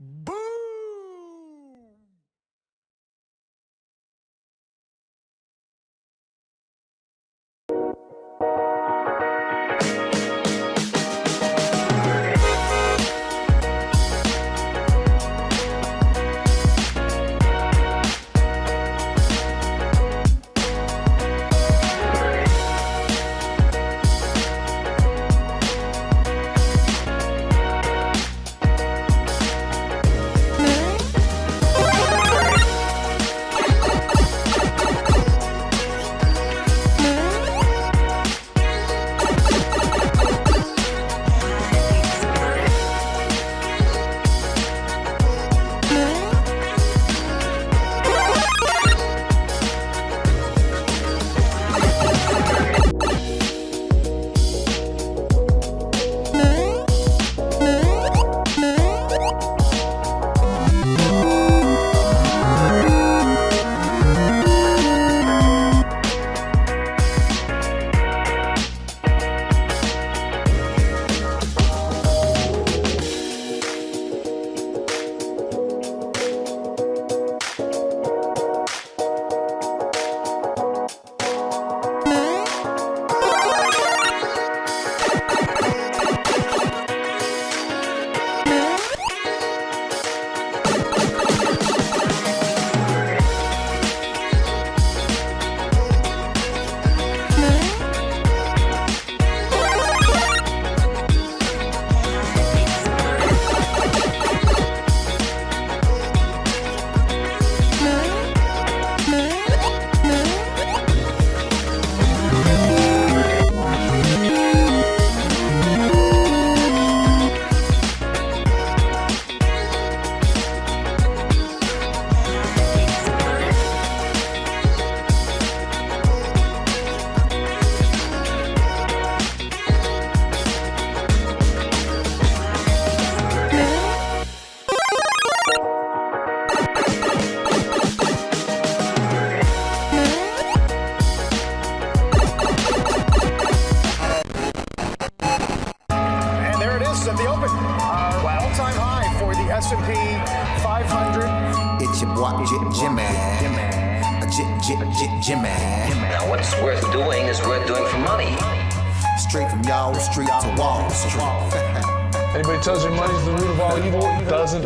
And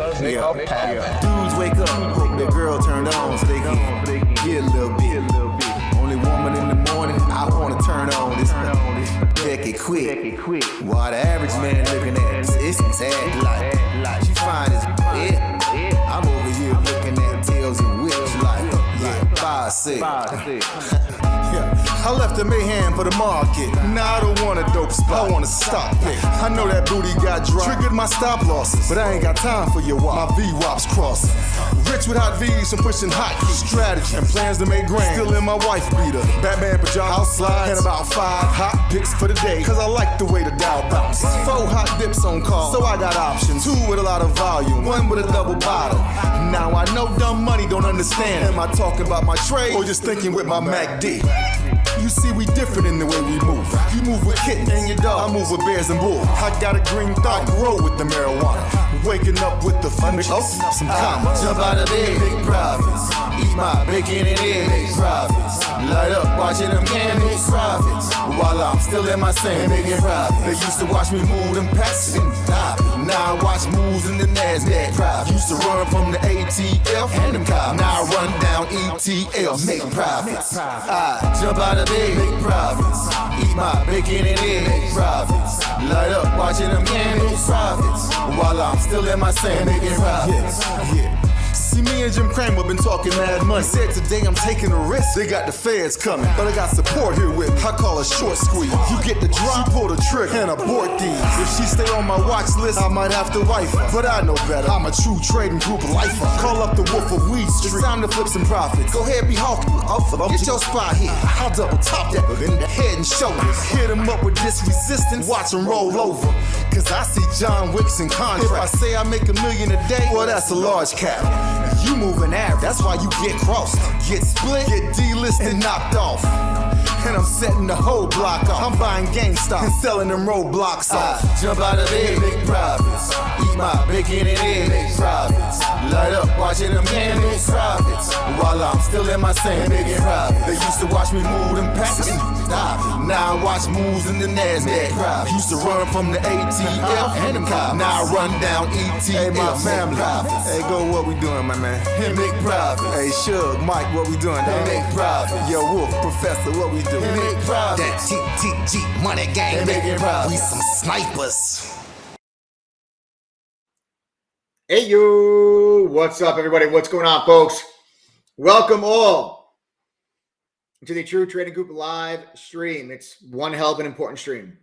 doesn't make Yeah. Dudes wake up, hope their girl turned on so they can get a little bit. Only woman in the morning I wanna turn on this. Becky quick. While the average man looking at? This, it's sad like she fine as yeah. I'm over here looking at tails and whips like yeah, five six. Yeah. I left the mayhem for the market. Now I don't want a dope spot. I want to stop it. I know that booty got dry. Triggered my stop losses, but I ain't got time for your wop. My V wops crossing. Rich with hot V's and pushing hot keys. Strategy and plans to make grand. Still in my wife beater. Batman pajamas, slides, and about five hot picks for the day. Cause I like the way the Dow bounce. Four hot dips on call, so I got options. Two with a lot of volume, one with a double bottle. Now I know dumb money don't understand. Am I talking about my trade or just thinking with my MacD? You see, we different in the way we move. You move with kittens and your dog. I move with bears and bulls. I got a green thought, grow with the marijuana. Waking up with the fun, oh, some commas. Jump out of bed, big profits. Eat my bacon and eggs, big profits. Light up, watching them candles, profits. While I'm still in my sand, making profits. They used to watch me move them packs and stop. Now I watch moves in the NASDAQ. Profit. Used to run from the ATF and them cops. Now I run down ETF, make profits. I jump out of bed, make profits. Eat my bacon and eggs, make profits. Light up, watching them candles, profits. While I'm still in my sand, making profits. Yeah. See me and Jim Cramer been talking mad money. Said today I'm taking a risk. They got the feds coming, but I got support here with me. I call a short squeeze. You get the drop, pull the trigger and abort these. If she stay on my watch list, I might have to wife her. But I know better. I'm a true trading group lifer. Call up the wolf of weed street. It's time to flip some profits. Go ahead, be hawking. Get your spot here. I'll double top that in the head and shoulders. Hit him up with this resistance. Watch him roll over. Cause I see John Wicks in contract. If I say I make a million a day, well, that's a large cap. You moving average, that's why you get crossed. Get split, get delisted, and knocked off. And I'm setting the whole block off. I'm buying GameStop and selling them Roblox uh, off. jump out of bed, make profits. Eat my bacon and eggs, make profits. Light up, watching them gain big profits while I'm still in my same big profit. They used to watch me move them packs. Stop. Now I watch moves in the Nasdaq. Used to run from the ATF and the cop. Now I run down ETF. Hey, my family. Hey, go, what we doing, my man? Hey, make profit. Hey, Shug, Mike, what we doing? Hey, make profit. Yo, Wolf, Professor, what we doing? Hey, make profit. That TTG money gang, hey, profit. We some snipers. Hey, you. What's up, everybody? What's going on, folks? Welcome all to the True Trading Group live stream. It's one hell of an important stream.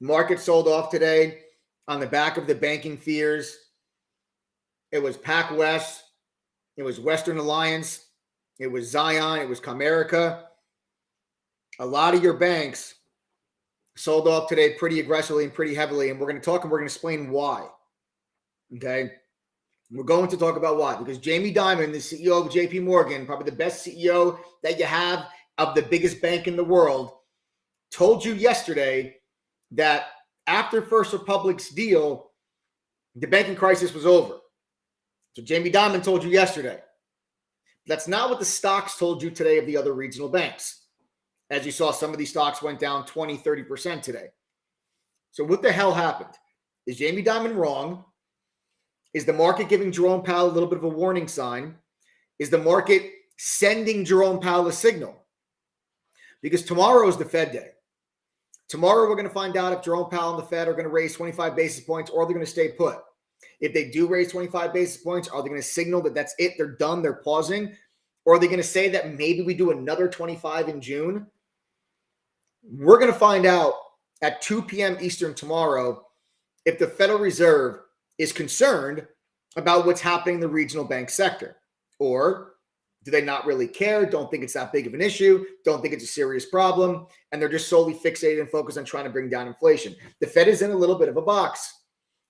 Market sold off today on the back of the banking fears. It was PacWest, it was Western Alliance, it was Zion, it was Comerica. A lot of your banks sold off today pretty aggressively and pretty heavily, and we're going to talk and we're going to explain why. Okay. We're going to talk about why. Because Jamie Dimon, the CEO of JP Morgan, probably the best CEO that you have of the biggest bank in the world, told you yesterday that after First Republic's deal, the banking crisis was over. So Jamie Dimon told you yesterday. That's not what the stocks told you today of the other regional banks. As you saw, some of these stocks went down 20, 30% today. So what the hell happened? Is Jamie Dimon wrong? Is the market giving Jerome Powell a little bit of a warning sign? Is the market sending Jerome Powell a signal? Because tomorrow is the Fed day. Tomorrow, we're going to find out if Jerome Powell and the Fed are going to raise 25 basis points or they're going to stay put. If they do raise 25 basis points, are they going to signal that that's it? They're done, they're pausing? Or are they going to say that maybe we do another 25 in June? We're going to find out at 2 p.m. Eastern tomorrow if the Federal Reserve is concerned about what's happening in the regional bank sector? Or do they not really care? Don't think it's that big of an issue? Don't think it's a serious problem? And they're just solely fixated and focused on trying to bring down inflation. The Fed is in a little bit of a box.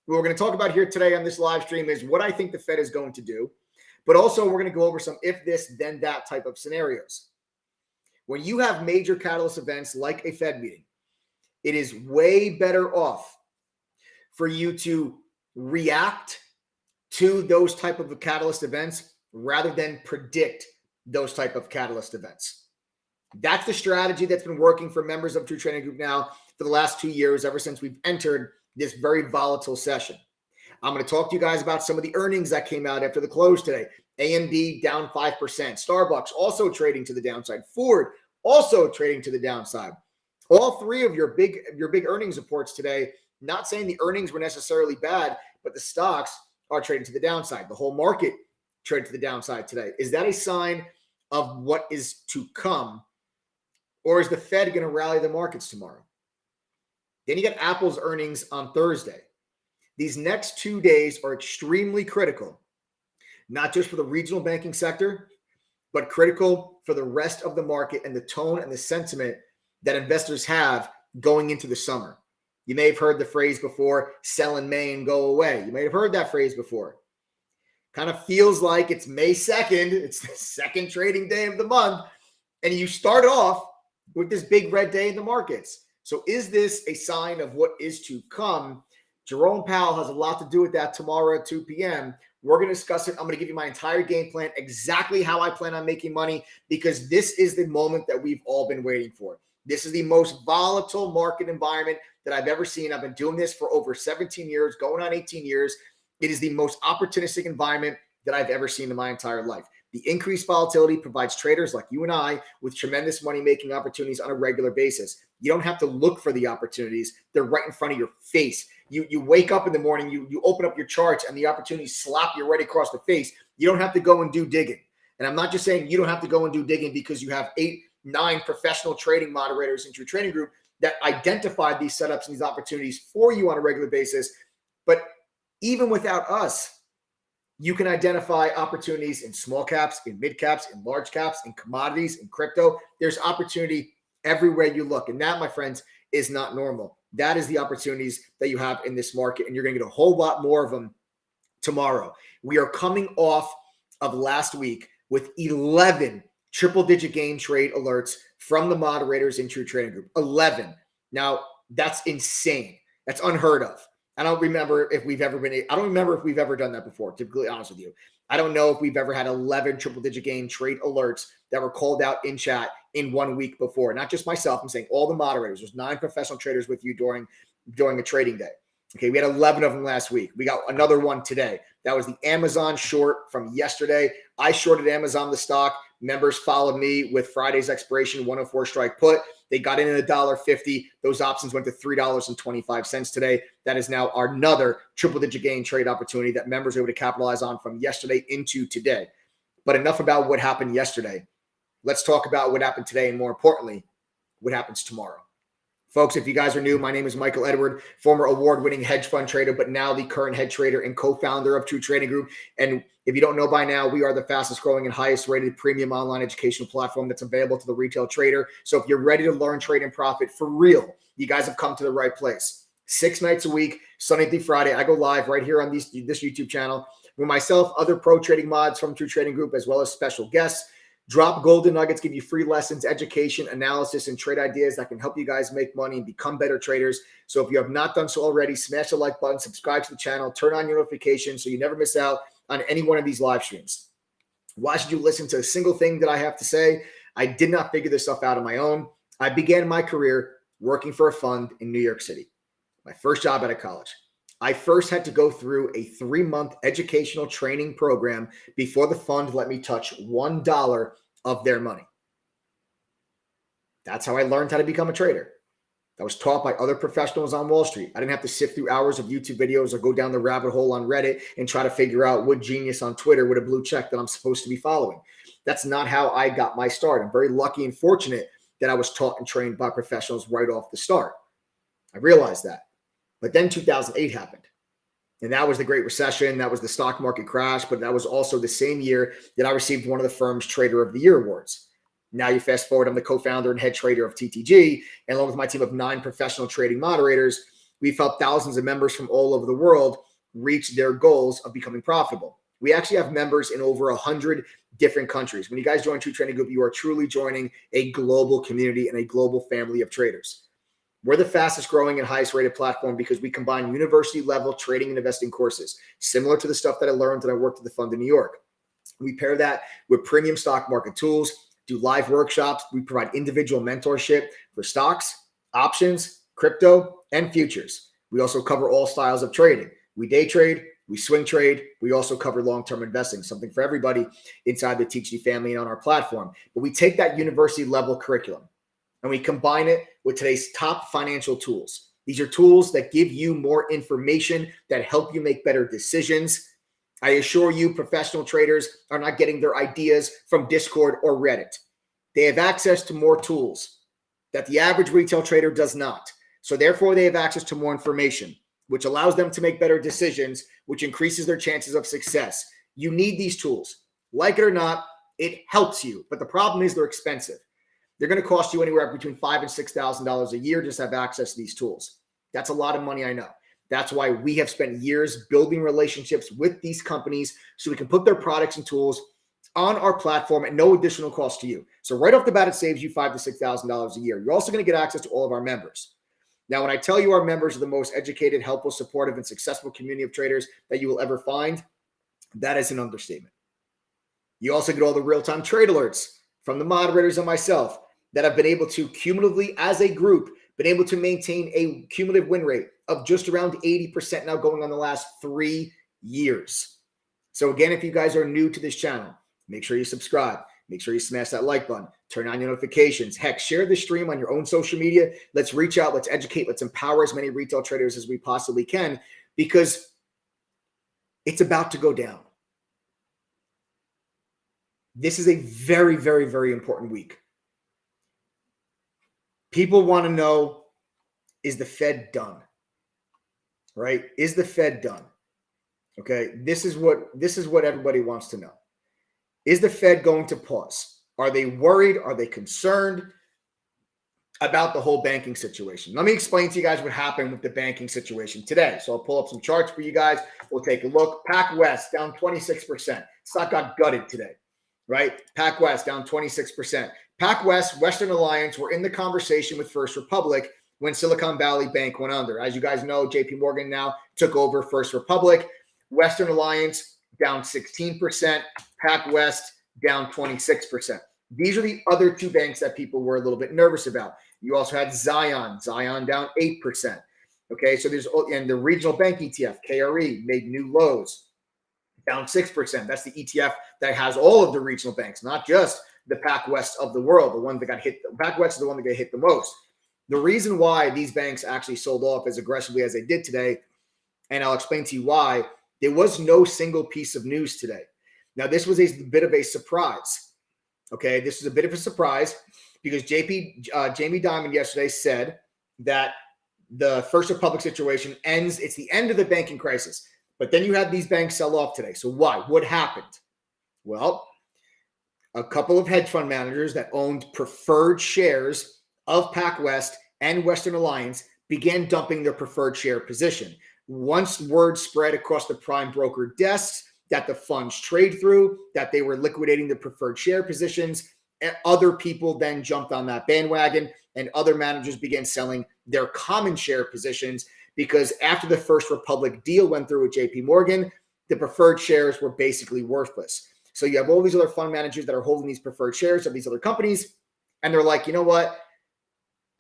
What we're going to talk about here today on this live stream is what I think the Fed is going to do, but also we're going to go over some if this, then that type of scenarios. When you have major catalyst events like a Fed meeting, it is way better off for you to react to those type of catalyst events rather than predict those type of catalyst events. That's the strategy that's been working for members of True Trading Group now for the last two years, ever since we've entered this very volatile session. I'm going to talk to you guys about some of the earnings that came out after the close today. AMD down 5%. Starbucks also trading to the downside. Ford also trading to the downside. All three of your big your big earnings reports today not saying the earnings were necessarily bad, but the stocks are trading to the downside. The whole market traded to the downside today. Is that a sign of what is to come? Or is the Fed going to rally the markets tomorrow? Then you got Apple's earnings on Thursday. These next two days are extremely critical, not just for the regional banking sector, but critical for the rest of the market and the tone and the sentiment that investors have going into the summer. You may have heard the phrase before, sell in May and go away. You may have heard that phrase before. Kind of feels like it's May 2nd. It's the second trading day of the month. And you start off with this big red day in the markets. So is this a sign of what is to come? Jerome Powell has a lot to do with that tomorrow at 2 p.m. We're going to discuss it. I'm going to give you my entire game plan, exactly how I plan on making money, because this is the moment that we've all been waiting for. This is the most volatile market environment that I've ever seen. I've been doing this for over 17 years, going on 18 years. It is the most opportunistic environment that I've ever seen in my entire life. The increased volatility provides traders like you and I with tremendous money making opportunities on a regular basis. You don't have to look for the opportunities, they're right in front of your face. You, you wake up in the morning, you, you open up your charts, and the opportunities slap you right across the face. You don't have to go and do digging. And I'm not just saying you don't have to go and do digging because you have eight nine professional trading moderators into your trading group that identified these setups and these opportunities for you on a regular basis. But even without us, you can identify opportunities in small caps, in mid caps, in large caps, in commodities, in crypto. There's opportunity everywhere you look. And that, my friends, is not normal. That is the opportunities that you have in this market. And you're going to get a whole lot more of them tomorrow. We are coming off of last week with 11 triple digit game trade alerts from the moderators in True Trading Group. 11. Now, that's insane. That's unheard of. I don't remember if we've ever been, I don't remember if we've ever done that before, to be honest with you. I don't know if we've ever had 11 triple digit game trade alerts that were called out in chat in one week before. Not just myself, I'm saying all the moderators. There's nine professional traders with you during during a trading day. Okay, we had 11 of them last week. We got another one today. That was the Amazon short from yesterday. I shorted Amazon the stock. Members followed me with Friday's expiration 104 strike put. They got in at a dollar fifty. Those options went to three dollars and twenty five cents today. That is now another triple digit gain trade opportunity that members are able to capitalize on from yesterday into today. But enough about what happened yesterday. Let's talk about what happened today, and more importantly, what happens tomorrow. Folks, if you guys are new, my name is Michael Edward, former award winning hedge fund trader, but now the current head trader and co founder of True Trading Group. And if you don't know by now, we are the fastest growing and highest rated premium online educational platform that's available to the retail trader. So if you're ready to learn, trade, and profit for real, you guys have come to the right place. Six nights a week, Sunday through Friday, I go live right here on these, this YouTube channel with myself, other pro trading mods from True Trading Group, as well as special guests. Drop golden nuggets, give you free lessons, education, analysis, and trade ideas that can help you guys make money and become better traders. So if you have not done so already, smash the like button, subscribe to the channel, turn on your notifications so you never miss out on any one of these live streams. Why should you listen to a single thing that I have to say? I did not figure this stuff out on my own. I began my career working for a fund in New York City, my first job out of college. I first had to go through a three month educational training program before the fund let me touch $1 of their money. That's how I learned how to become a trader. I was taught by other professionals on Wall Street. I didn't have to sift through hours of YouTube videos or go down the rabbit hole on Reddit and try to figure out what genius on Twitter with a blue check that I'm supposed to be following. That's not how I got my start. I'm very lucky and fortunate that I was taught and trained by professionals right off the start. I realized that. But then 2008 happened. And that was the Great Recession. That was the stock market crash. But that was also the same year that I received one of the firm's Trader of the Year awards. Now you fast forward, I'm the co-founder and head trader of TTG, and along with my team of nine professional trading moderators, we've helped thousands of members from all over the world reach their goals of becoming profitable. We actually have members in over a hundred different countries. When you guys join True Trading Group, you are truly joining a global community and a global family of traders. We're the fastest growing and highest rated platform because we combine university level trading and investing courses, similar to the stuff that I learned when I worked at the fund in New York. We pair that with premium stock market tools, do live workshops. We provide individual mentorship for stocks, options, crypto, and futures. We also cover all styles of trading. We day trade, we swing trade. We also cover long term investing, something for everybody inside the TTG family and on our platform. But we take that university level curriculum and we combine it with today's top financial tools. These are tools that give you more information that help you make better decisions. I assure you, professional traders are not getting their ideas from Discord or Reddit. They have access to more tools that the average retail trader does not. So, therefore, they have access to more information, which allows them to make better decisions, which increases their chances of success. You need these tools. Like it or not, it helps you. But the problem is they're expensive. They're going to cost you anywhere between five and six thousand dollars a year just to have access to these tools. That's a lot of money, I know. That's why we have spent years building relationships with these companies so we can put their products and tools on our platform at no additional cost to you. So right off the bat, it saves you five to six thousand dollars a year. You're also going to get access to all of our members. Now, when I tell you our members are the most educated, helpful, supportive, and successful community of traders that you will ever find, that is an understatement. You also get all the real-time trade alerts from the moderators and myself that have been able to cumulatively, as a group, been able to maintain a cumulative win rate of just around 80% now going on the last three years. So again, if you guys are new to this channel, make sure you subscribe. Make sure you smash that like button. Turn on your notifications. Heck, share the stream on your own social media. Let's reach out. Let's educate. Let's empower as many retail traders as we possibly can because it's about to go down. This is a very, very, very important week. People want to know is the Fed done? Right? Is the Fed done? Okay, this is what this is what everybody wants to know. Is the Fed going to pause? Are they worried? Are they concerned about the whole banking situation? Let me explain to you guys what happened with the banking situation today. So I'll pull up some charts for you guys. We'll take a look. PacWest down 26%. Stock got gutted today, right? PacWest down 26%. PacWest, Western Alliance were in the conversation with First Republic when Silicon Valley Bank went under. As you guys know, JP Morgan now took over First Republic, Western Alliance down 16%, PacWest down 26%. These are the other two banks that people were a little bit nervous about. You also had Zion, Zion down 8%. Okay, so there's and the regional bank ETF, KRE, made new lows, down 6%. That's the ETF that has all of the regional banks, not just the PacWest of the world, the one that got hit. PacWest is the one that got hit the most. The reason why these banks actually sold off as aggressively as they did today, and I'll explain to you why, there was no single piece of news today. Now, this was a bit of a surprise. Okay, this is a bit of a surprise because JP uh, Jamie Dimon yesterday said that the First Republic situation ends. It's the end of the banking crisis. But then you had these banks sell off today. So why? What happened? Well, a couple of hedge fund managers that owned preferred shares of PacWest and Western Alliance began dumping their preferred share position. Once word spread across the prime broker desks that the funds trade through, that they were liquidating the preferred share positions, eh, other people then jumped on that bandwagon and other managers began selling their common share positions because after the First Republic deal went through with JP Morgan, the preferred shares were basically worthless. So you have all these other fund managers that are holding these preferred shares of these other companies, and they're like, you know what?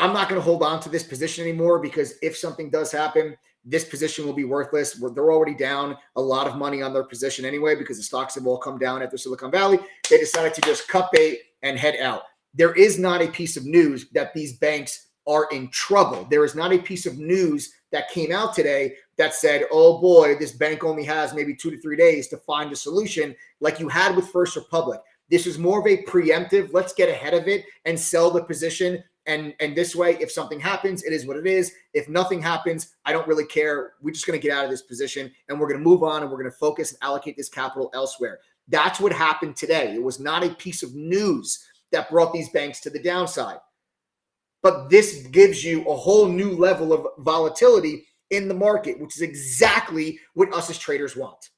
I'm not going to hold on to this position anymore because if something does happen, this position will be worthless. They're already down a lot of money on their position anyway because the stocks have all come down after Silicon Valley. They decided to just cut bait and head out. There is not a piece of news that these banks are in trouble. There is not a piece of news that came out today that said, oh boy, this bank only has maybe two to three days to find a solution like you had with First Republic. This is more of a preemptive, let's get ahead of it and sell the position and and this way if something happens it is what it is. If nothing happens i don't really care. We're just going to get out of this position and we're going to move on and we're going to focus and allocate this capital elsewhere. That's what happened today. It was not a piece of news that brought these banks to the downside but this gives you a whole new level of volatility in the market which is exactly what us as traders want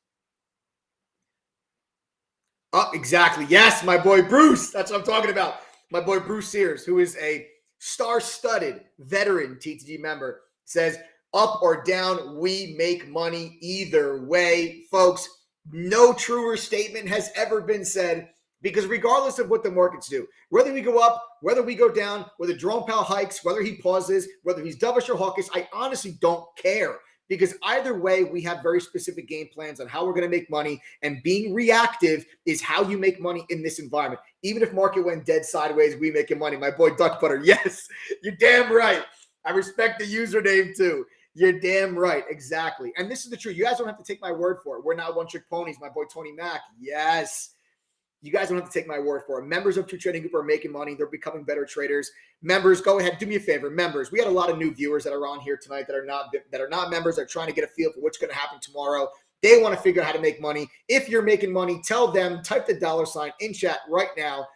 Oh, exactly. Yes, my boy Bruce. That's what I'm talking about. My boy Bruce Sears, who is a star-studded veteran TTG member says up or down, we make money either way. Folks, no truer statement has ever been said because regardless of what the markets do, whether we go up, whether we go down, whether Jerome Powell hikes, whether he pauses, whether he's dovish or hawkish, I honestly don't care because either way, we have very specific game plans on how we're going to make money. And being reactive is how you make money in this environment. Even if market went dead sideways, we making money. My boy Duck Butter, yes, you're damn right. I respect the username too. You're damn right. Exactly. And this is the truth. You guys don't have to take my word for it. We're not one trick ponies. My boy Tony Mack. Yes. You guys don't have to take my word for it. Members of True Trading Group are making money. They're becoming better traders. Members, go ahead, do me a favor. Members, we had a lot of new viewers that are on here tonight that are not that are not members. They're trying to get a feel for what's going to happen tomorrow. They want to figure out how to make money. If you're making money, tell them. Type the dollar sign in chat right now.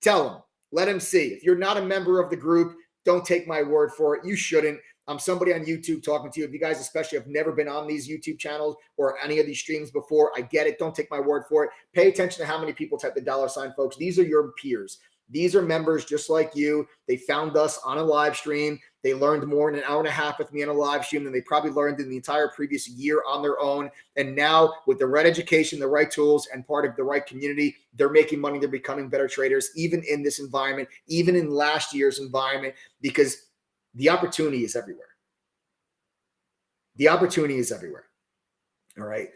Tell them. Let them see. If you're not a member of the group, don't take my word for it. You shouldn't. I'm somebody on YouTube talking to you. If you guys, especially, have never been on these YouTube channels or any of these streams before, I get it. Don't take my word for it. Pay attention to how many people type the dollar sign, folks. These are your peers. These are members just like you. They found us on a live stream. They learned more in an hour and a half with me on a live stream than they probably learned in the entire previous year on their own. And now, with the right education, the right tools, and part of the right community, they're making money. They're becoming better traders, even in this environment, even in last year's environment, because the opportunity is everywhere. The opportunity is everywhere. All right.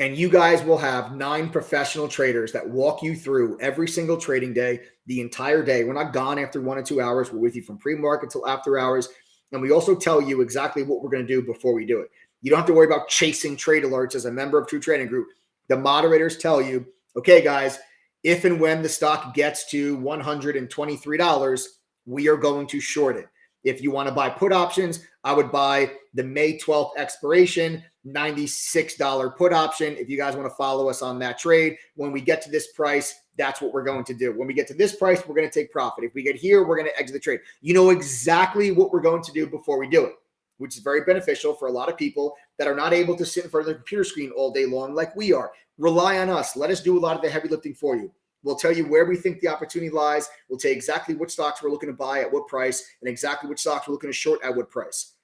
And you guys will have nine professional traders that walk you through every single trading day, the entire day. We're not gone after one or two hours. We're with you from pre market till after hours. And we also tell you exactly what we're going to do before we do it. You don't have to worry about chasing trade alerts as a member of True Trading Group. The moderators tell you, okay, guys, if and when the stock gets to $123, we are going to short it. If you want to buy put options, I would buy the May 12th expiration, $96 put option. If you guys want to follow us on that trade, when we get to this price, that's what we're going to do. When we get to this price, we're going to take profit. If we get here, we're going to exit the trade. You know exactly what we're going to do before we do it, which is very beneficial for a lot of people that are not able to sit in front of the computer screen all day long like we are. Rely on us. Let us do a lot of the heavy lifting for you. We'll tell you where we think the opportunity lies. We'll tell you exactly which stocks we're looking to buy at what price and exactly which stocks we're looking to short at what price.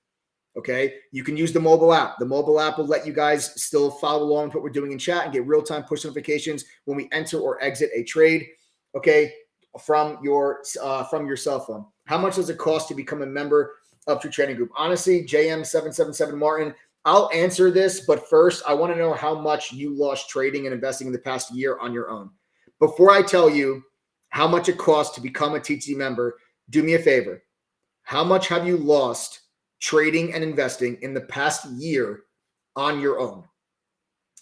Okay. You can use the mobile app. The mobile app will let you guys still follow along with what we're doing in chat and get real time push notifications when we enter or exit a trade. Okay. From your uh, from your cell phone. How much does it cost to become a member of True Trading Group? Honestly, JM777 Martin, I'll answer this, but first, I want to know how much you lost trading and investing in the past year on your own. Before I tell you how much it costs to become a TT member, do me a favor. How much have you lost trading and investing in the past year on your own?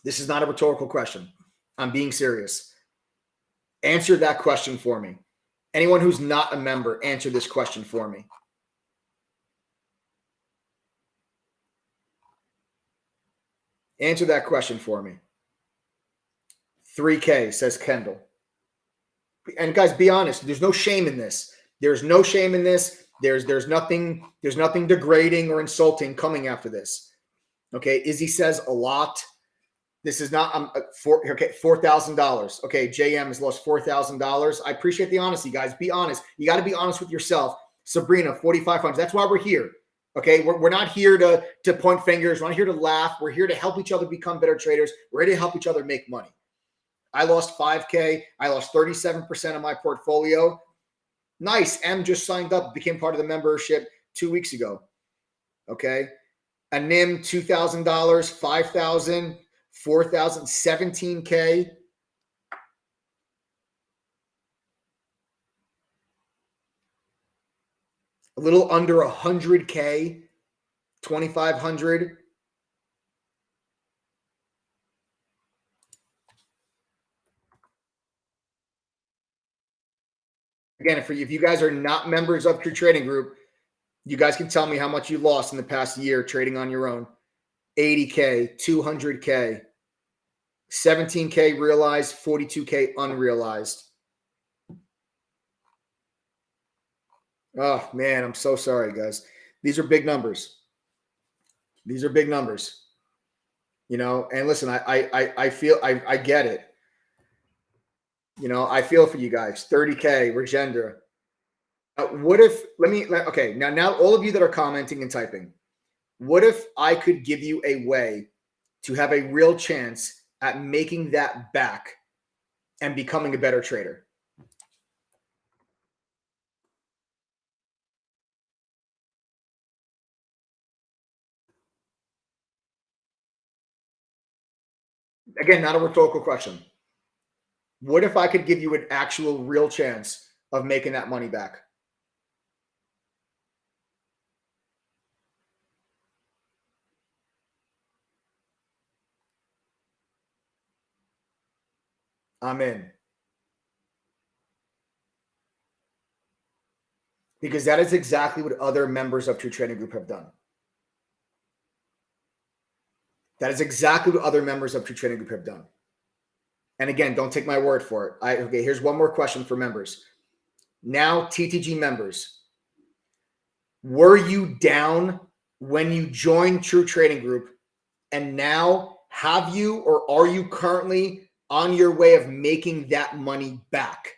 This is not a rhetorical question. I'm being serious. Answer that question for me. Anyone who's not a member, answer this question for me. Answer that question for me. 3K, says Kendall. And guys, be honest. There's no shame in this. There's no shame in this. There's there's nothing there's nothing degrading or insulting coming after this. Okay, Izzy says a lot. This is not um four okay four thousand dollars. Okay, JM has lost four thousand dollars. I appreciate the honesty, guys. Be honest. You got to be honest with yourself. Sabrina, forty five hundred. That's why we're here. Okay, we're, we're not here to, to point fingers. We're not here to laugh. We're here to help each other become better traders. We're here to help each other make money. I lost 5K. I lost 37% of my portfolio. Nice. M just signed up, became part of the membership two weeks ago. Okay. A NIM, $2,000, 5,000, 4,000, 17K. a little under 100K, 2,500. Again, if, if you guys are not members of True Trading Group, you guys can tell me how much you lost in the past year trading on your own. 80K, 200K, 17K realized, 42K unrealized. Oh man, I'm so sorry, guys. These are big numbers. These are big numbers. You know, and listen, I I I feel I I get it. You know, I feel for you guys. 30k, Regenda. Uh, what if? Let me. Okay, now now all of you that are commenting and typing, what if I could give you a way to have a real chance at making that back and becoming a better trader? again, not a rhetorical question. What if I could give you an actual real chance of making that money back? I'm in. Because that is exactly what other members of True Trading Group have done. That is exactly what other members of True Trading Group have done. And again, don't take my word for it. I okay, here's one more question for members. Now, TTG members, were you down when you joined True Trading Group? And now have you or are you currently on your way of making that money back?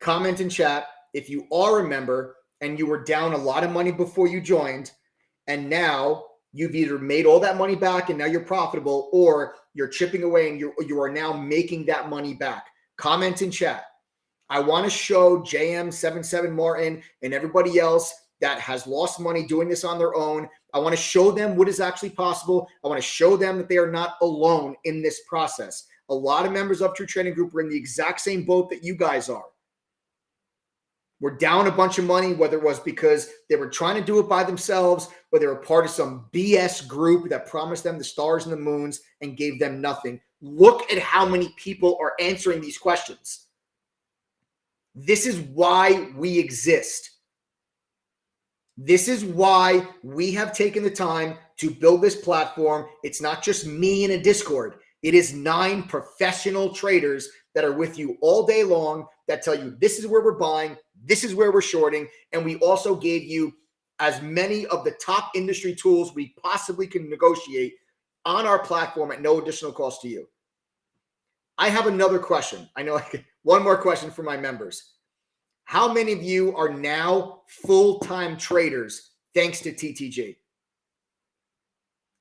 Comment in chat if you are a member and you were down a lot of money before you joined, and now you've either made all that money back and now you're profitable or you're chipping away and you're, you are now making that money back. Comment in chat. I want to show JM77 Martin and everybody else that has lost money doing this on their own. I want to show them what is actually possible. I want to show them that they are not alone in this process. A lot of members of True Trading Group are in the exact same boat that you guys are were down a bunch of money, whether it was because they were trying to do it by themselves, or they were part of some BS group that promised them the stars and the moons and gave them nothing. Look at how many people are answering these questions. This is why we exist. This is why we have taken the time to build this platform. It's not just me in a Discord. It is nine professional traders that are with you all day long that tell you this is where we're buying, this is where we're shorting. And we also gave you as many of the top industry tools we possibly can negotiate on our platform at no additional cost to you. I have another question. I know one more question for my members. How many of you are now full time traders thanks to TTG?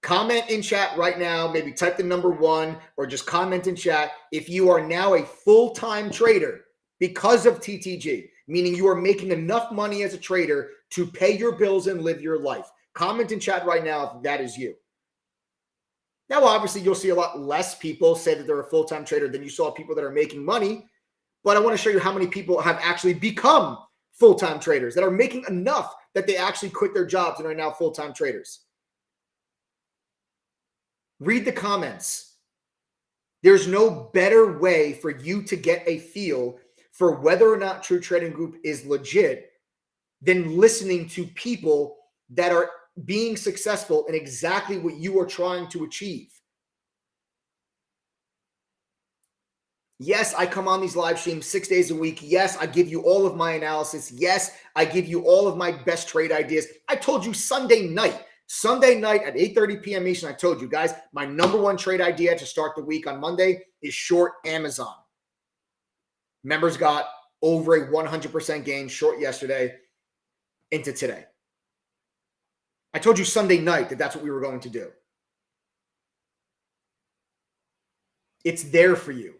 Comment in chat right now, maybe type the number one or just comment in chat if you are now a full time trader because of TTG, meaning you are making enough money as a trader to pay your bills and live your life. Comment in chat right now if that is you. Now, obviously, you'll see a lot less people say that they're a full time trader than you saw people that are making money. But I want to show you how many people have actually become full time traders that are making enough that they actually quit their jobs and are now full time traders. Read the comments. There's no better way for you to get a feel for whether or not True Trading Group is legit than listening to people that are being successful in exactly what you are trying to achieve. Yes, I come on these live streams six days a week. Yes, I give you all of my analysis. Yes, I give you all of my best trade ideas. I told you Sunday night, Sunday night at 8:30 p.m. Eastern, I told you guys my number one trade idea to start the week on Monday is short Amazon. Members got over a 100% gain short yesterday into today. I told you Sunday night that that's what we were going to do. It's there for you.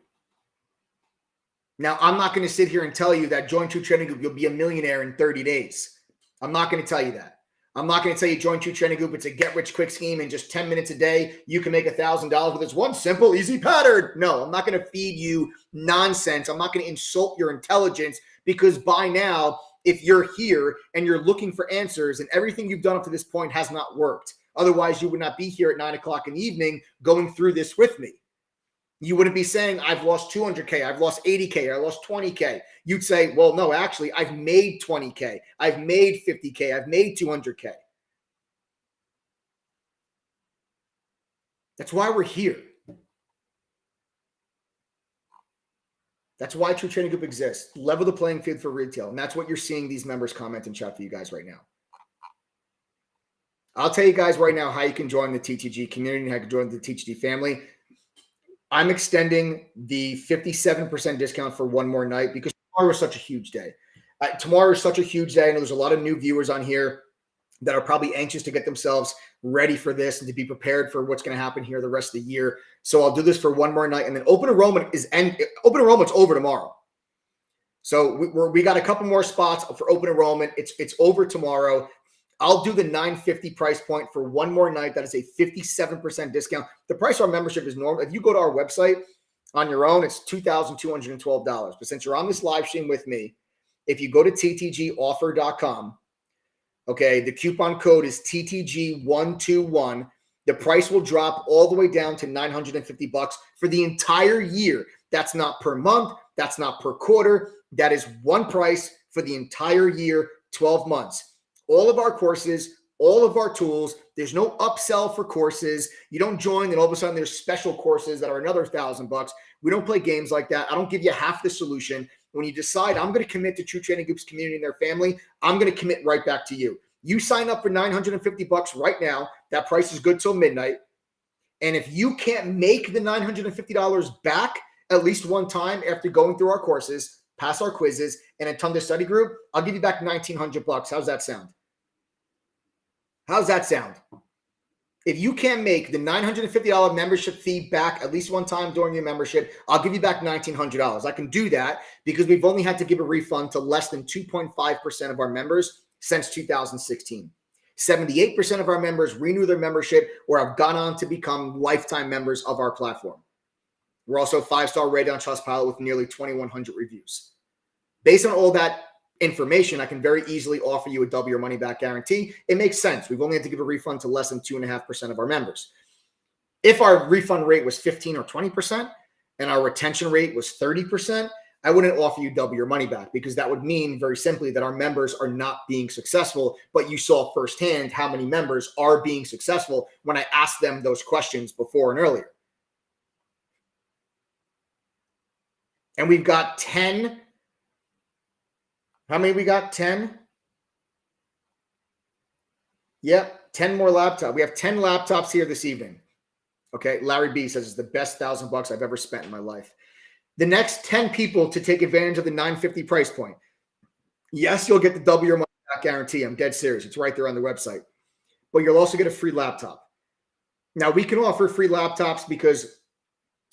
Now, I'm not going to sit here and tell you that join True Trading Group, you'll be a millionaire in 30 days. I'm not going to tell you that. I'm not going to tell you join True Trading Group. It's a get rich quick scheme in just 10 minutes a day. You can make a $1,000 with this one simple, easy pattern. No, I'm not going to feed you nonsense. I'm not going to insult your intelligence because by now, if you're here and you're looking for answers and everything you've done up to this point has not worked, otherwise, you would not be here at nine o'clock in the evening going through this with me. You wouldn't be saying, I've lost 200K, I've lost 80K, I lost 20K. You'd say, well, no, actually, I've made 20K, I've made 50K, I've made 200K. That's why we're here. That's why True Trading Group exists. Level the playing field for retail. And that's what you're seeing these members comment and chat for you guys right now. I'll tell you guys right now how you can join the TTG community how you can join the TTG family. I'm extending the 57% discount for one more night because tomorrow is such a huge day. Uh, tomorrow is such a huge day. Know there's a lot of new viewers on here that are probably anxious to get themselves ready for this and to be prepared for what's going to happen here the rest of the year. So I'll do this for one more night, and then open enrollment is end. Open enrollment's over tomorrow. So we, we got a couple more spots for open enrollment. It's it's over tomorrow. I'll do the 950 price point for one more night. That is a 57% discount. The price of our membership is normal. If you go to our website on your own, it's $2,212. But since you're on this live stream with me, if you go to ttgoffer.com, okay, the coupon code is TTG121. The price will drop all the way down to 950 bucks for the entire year. That's not per month. That's not per quarter. That is one price for the entire year, 12 months all of our courses, all of our tools. There's no upsell for courses. You don't join, and all of a sudden there's special courses that are another thousand bucks. We don't play games like that. I don't give you half the solution. When you decide I'm going to commit to True Trading Group's community and their family, I'm going to commit right back to you. You sign up for 950 bucks right now. That price is good till midnight. And if you can't make the $950 back at least one time after going through our courses, pass our quizzes, and attend the study group, I'll give you back 1900 bucks. How's that sound? How's that sound? If you can make the $950 membership fee back at least one time during your membership, I'll give you back $1,900. I can do that because we've only had to give a refund to less than 2.5% of our members since 2016. 78% of our members renew their membership or have gone on to become lifetime members of our platform. We're also five star rated on Trustpilot with nearly 2,100 reviews. Based on all that information, I can very easily offer you a double your money back guarantee. It makes sense. We've only had to give a refund to less than 2.5% of our members. If our refund rate was 15 or 20% and our retention rate was 30%, I wouldn't offer you double your money back because that would mean very simply that our members are not being successful. But you saw firsthand how many members are being successful when I asked them those questions before and earlier. And we've got 10. How many we got? 10? Yep, 10 more laptops. We have 10 laptops here this evening. Okay. Larry B says it's the best thousand bucks I've ever spent in my life. The next 10 people to take advantage of the 950 price point. Yes, you'll get the double your money back guarantee. I'm dead serious. It's right there on the website. But you'll also get a free laptop. Now, we can offer free laptops because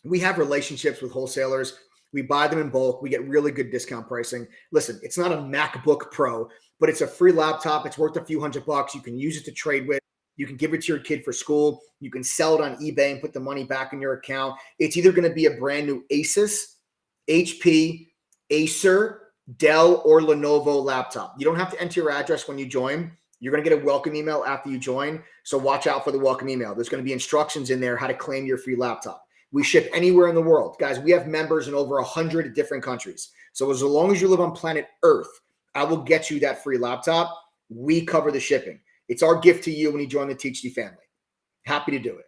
we have relationships with wholesalers. We buy them in bulk. We get really good discount pricing. Listen, it's not a MacBook Pro, but it's a free laptop. It's worth a few hundred bucks. You can use it to trade with. You can give it to your kid for school. You can sell it on eBay and put the money back in your account. It's either going to be a brand new Asus, HP, Acer, Dell, or Lenovo laptop. You don't have to enter your address when you join. You're going to get a welcome email after you join. So watch out for the welcome email. There's going to be instructions in there how to claim your free laptop. We ship anywhere in the world. Guys, we have members in over 100 different countries. So as long as you live on planet Earth, I will get you that free laptop. We cover the shipping. It's our gift to you when you join the TTG family. Happy to do it.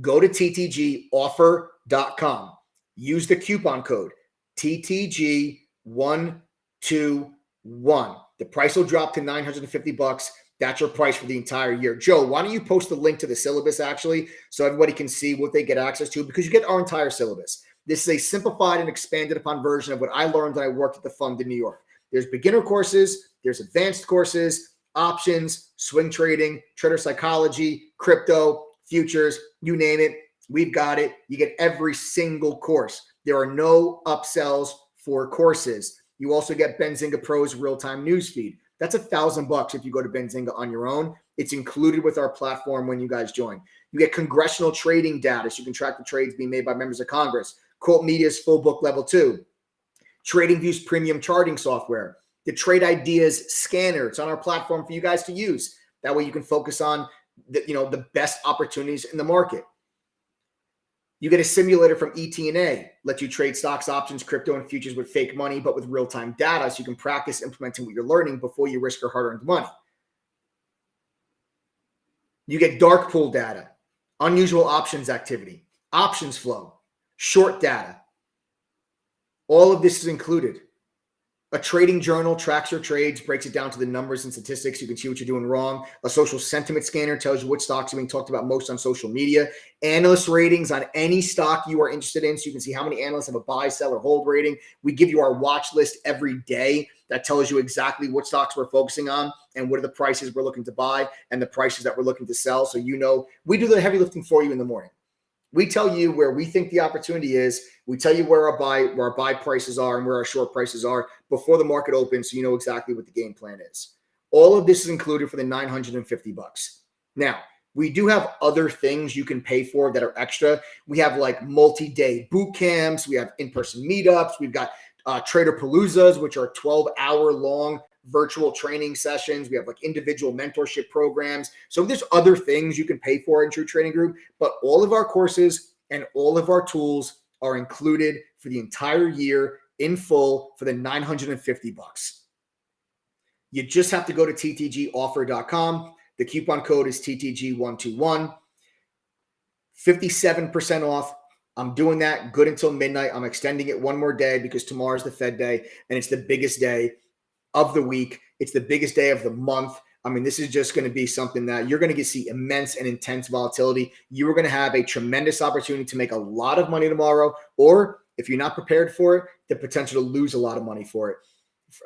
Go to ttgoffer.com. Use the coupon code TTG121. The price will drop to 950 bucks. That's your price for the entire year. Joe, why don't you post the link to the syllabus actually so everybody can see what they get access to because you get our entire syllabus. This is a simplified and expanded upon version of what I learned when I worked at the fund in New York. There's beginner courses, there's advanced courses, options, swing trading, trader psychology, crypto, futures, you name it. We've got it. You get every single course. There are no upsells for courses. You also get Benzinga Pro's real-time newsfeed. That's a thousand bucks if you go to Benzinga on your own. It's included with our platform when you guys join. You get congressional trading data so you can track the trades being made by members of Congress. Quote Media's full book level two. TradingView's premium charting software the Trade Ideas scanner. It's on our platform for you guys to use. That way you can focus on the, you know, the best opportunities in the market. You get a simulator from ET&A, let you trade stocks, options, crypto, and futures with fake money, but with real-time data so you can practice implementing what you're learning before you risk your hard-earned money. You get dark pool data, unusual options activity, options flow, short data. All of this is included. A trading journal tracks your trades, breaks it down to the numbers and statistics. You can see what you're doing wrong. A social sentiment scanner tells you what stocks are being talked about most on social media. Analyst ratings on any stock you are interested in. So you can see how many analysts have a buy, sell, or hold rating. We give you our watch list every day that tells you exactly what stocks we're focusing on and what are the prices we're looking to buy and the prices that we're looking to sell. So you know, we do the heavy lifting for you in the morning. We tell you where we think the opportunity is. We tell you where our buy where our buy prices are and where our short prices are before the market opens, so you know exactly what the game plan is. All of this is included for the 950 bucks. Now, we do have other things you can pay for that are extra. We have like multi-day boot camps. We have in-person meetups. We've got uh, Trader Paloozas, which are 12 hour long virtual training sessions. We have like individual mentorship programs. So there's other things you can pay for in True Trading Group, but all of our courses and all of our tools are included for the entire year in full for the 950 bucks. You just have to go to ttgoffer.com. The coupon code is TTG121. 57% off. I'm doing that good until midnight. I'm extending it one more day because tomorrow's the Fed day and it's the biggest day of the week. It's the biggest day of the month. I mean, this is just going to be something that you're going to see immense and intense volatility. You are going to have a tremendous opportunity to make a lot of money tomorrow, or if you're not prepared for it, the potential to lose a lot of money for it,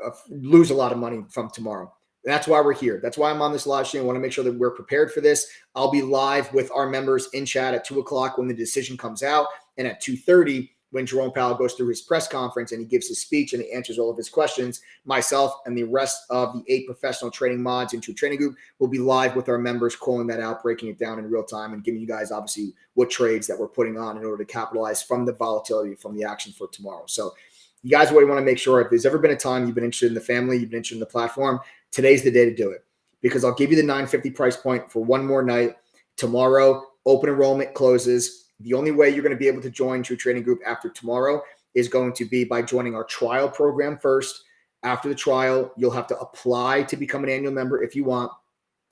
uh, lose a lot of money from tomorrow. That's why we're here. That's why I'm on this live stream. I want to make sure that we're prepared for this. I'll be live with our members in chat at two o'clock when the decision comes out, and at two thirty when Jerome Powell goes through his press conference and he gives his speech and he answers all of his questions, myself and the rest of the eight professional training mods in True Trading Group will be live with our members, calling that out, breaking it down in real time, and giving you guys obviously what trades that we're putting on in order to capitalize from the volatility from the action for tomorrow. So, you guys really want to make sure if there's ever been a time you've been interested in the family, you've been interested in the platform, today's the day to do it because I'll give you the 950 price point for one more night. Tomorrow, open enrollment closes the only way you're going to be able to join True Trading Group after tomorrow is going to be by joining our trial program first. After the trial, you'll have to apply to become an annual member if you want.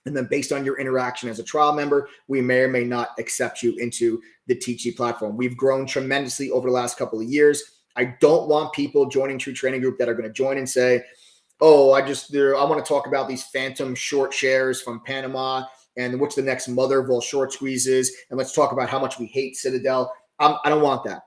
And then based on your interaction as a trial member, we may or may not accept you into the TG platform. We've grown tremendously over the last couple of years. I don't want people joining True Trading Group that are going to join and say, oh, I just, I want to talk about these phantom short shares from Panama and what's the next mother of all short squeezes, and let's talk about how much we hate Citadel. Um, I don't want that.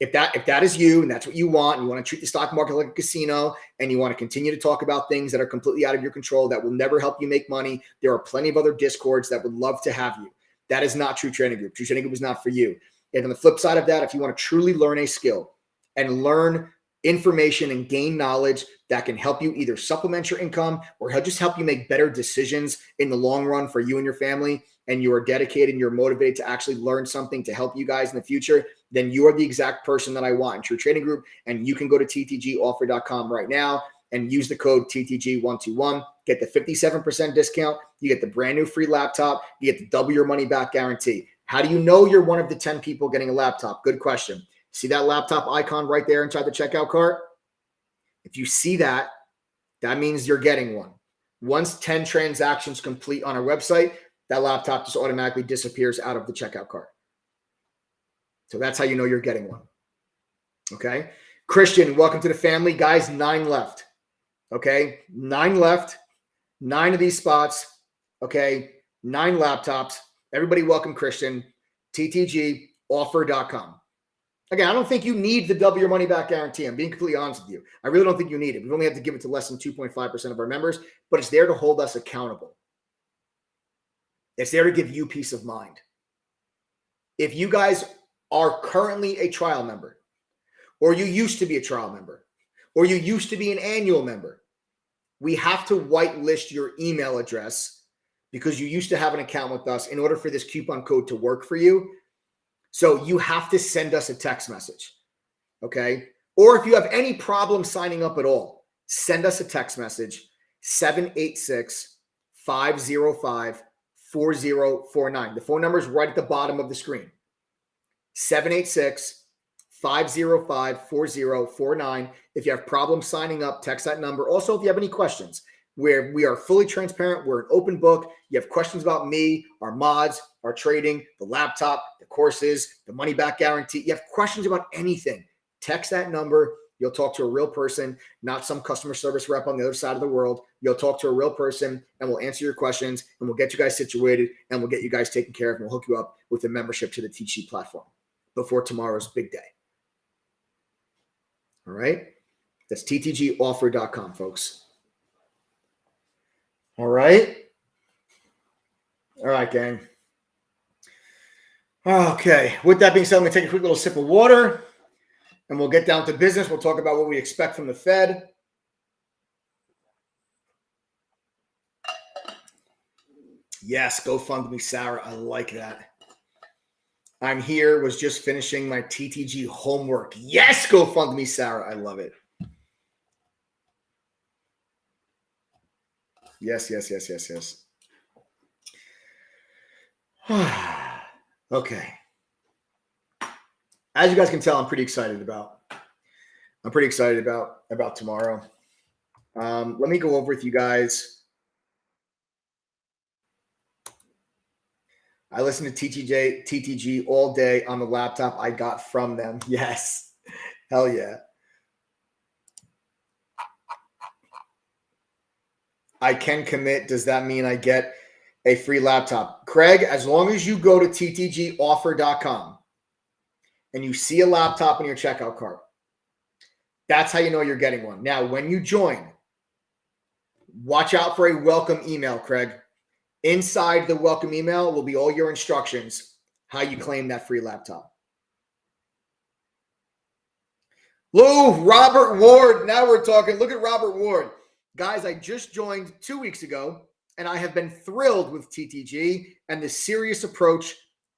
If that if that is you and that's what you want, and you want to treat the stock market like a casino, and you want to continue to talk about things that are completely out of your control that will never help you make money, there are plenty of other discords that would love to have you. That is not True Trading Group. True Trading Group is not for you. And on the flip side of that, if you want to truly learn a skill and learn information and gain knowledge that can help you either supplement your income or just help you make better decisions in the long run for you and your family, and you are dedicated and you're motivated to actually learn something to help you guys in the future, then you are the exact person that I want in True Trading Group. And you can go to ttgoffer.com right now and use the code TTG121. Get the 57% discount. You get the brand new free laptop. You get the double your money back guarantee. How do you know you're one of the 10 people getting a laptop? Good question. See that laptop icon right there inside the checkout cart? If you see that, that means you're getting one. Once 10 transactions complete on our website, that laptop just automatically disappears out of the checkout cart. So that's how you know you're getting one. Okay. Christian, welcome to the family. Guys, nine left. Okay. Nine left. Nine of these spots. Okay. Nine laptops. Everybody welcome Christian. TTGoffer.com. Again, I don't think you need the double your money back guarantee. I'm being completely honest with you. I really don't think you need it. We only have to give it to less than 2.5% of our members, but it's there to hold us accountable. It's there to give you peace of mind. If you guys are currently a trial member, or you used to be a trial member, or you used to be an annual member, we have to whitelist your email address because you used to have an account with us in order for this coupon code to work for you so you have to send us a text message. Okay. Or if you have any problem signing up at all, send us a text message 786 505 4049. The phone number is right at the bottom of the screen 786 505 4049. If you have problems signing up, text that number. Also, if you have any questions, where we are fully transparent. We're an open book. You have questions about me, our mods, our trading, the laptop, the courses, the money back guarantee. You have questions about anything. Text that number. You'll talk to a real person, not some customer service rep on the other side of the world. You'll talk to a real person and we'll answer your questions and we'll get you guys situated and we'll get you guys taken care of and we'll hook you up with a membership to the Teach platform before tomorrow's big day. All right. That's ttgoffer.com, folks. All right. All right, gang. Okay. With that being said, going to take a quick little sip of water and we'll get down to business. We'll talk about what we expect from the Fed. Yes, go fund me, Sarah. I like that. I'm here, was just finishing my TTG homework. Yes, go fund me, Sarah. I love it. Yes, yes, yes, yes, yes. okay. As you guys can tell, I'm pretty excited about. I'm pretty excited about about tomorrow. Um, let me go over with you guys. I listen to TTJ TTG all day on the laptop I got from them. Yes. Hell yeah. I can commit, does that mean I get a free laptop? Craig, as long as you go to ttgoffer.com and you see a laptop in your checkout cart, that's how you know you're getting one. Now, when you join, watch out for a welcome email, Craig. Inside the welcome email will be all your instructions how you claim that free laptop. Lou, Robert Ward. Now we're talking. Look at Robert Ward. Guys, I just joined two weeks ago, and I have been thrilled with TTG and the serious approach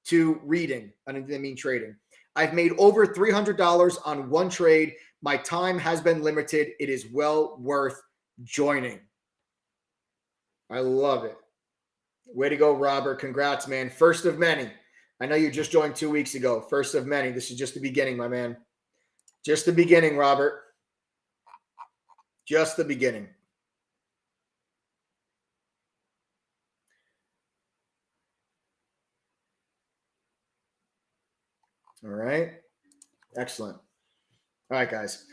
to reading. I didn't mean trading. I've made over $300 on one trade. My time has been limited. It is well worth joining. I love it. Way to go, Robert. Congrats, man. First of many. I know you just joined two weeks ago. First of many. This is just the beginning, my man. Just the beginning, Robert. Just the beginning. All right. Excellent. All right, guys.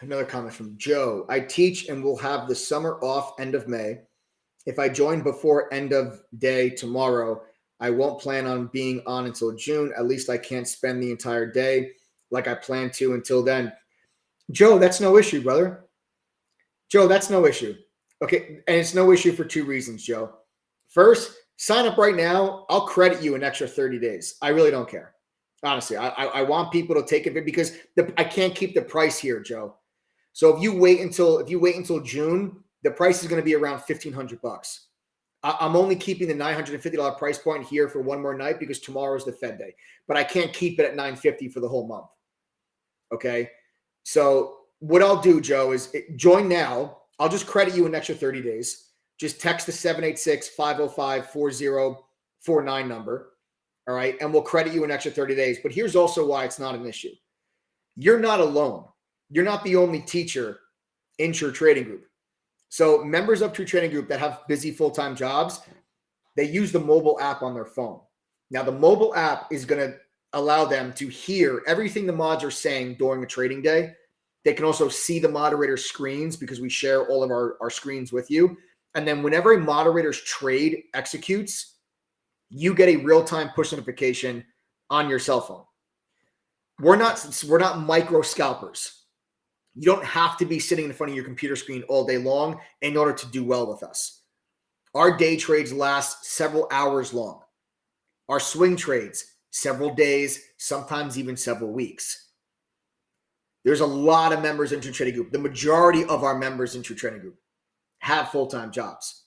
Another comment from Joe. I teach and will have the summer off end of May. If I join before end of day tomorrow, I won't plan on being on until June. At least I can't spend the entire day like I plan to until then. Joe, that's no issue, brother. Joe, that's no issue. Okay. And it's no issue for two reasons, Joe. First, sign up right now. I'll credit you an extra 30 days. I really don't care. Honestly, I, I, I want people to take it because the, I can't keep the price here, Joe. So if you wait until if you wait until June, the price is going to be around 1500 bucks. I'm only keeping the $950 price point here for one more night because tomorrow is the Fed day, but I can't keep it at 950 for the whole month. Okay. So what I'll do, Joe, is eh, join now. I'll just credit you an extra 30 days. Just text the 786 505 4049 number. All right. And we'll credit you an extra 30 days. But here's also why it's not an issue you're not alone. You're not the only teacher in True Trading Group. So members of True Trading Group that have busy full-time jobs, they use the mobile app on their phone. Now the mobile app is going to allow them to hear everything the mods are saying during a trading day. They can also see the moderator screens because we share all of our, our screens with you. And then whenever a moderator's trade executes, you get a real-time push notification on your cell phone. We're not we're not micro scalpers. You don't have to be sitting in front of your computer screen all day long in order to do well with us. Our day trades last several hours long. Our swing trades, several days, sometimes even several weeks. There's a lot of members in Trading Group. The majority of our members in Trading Group have full-time jobs.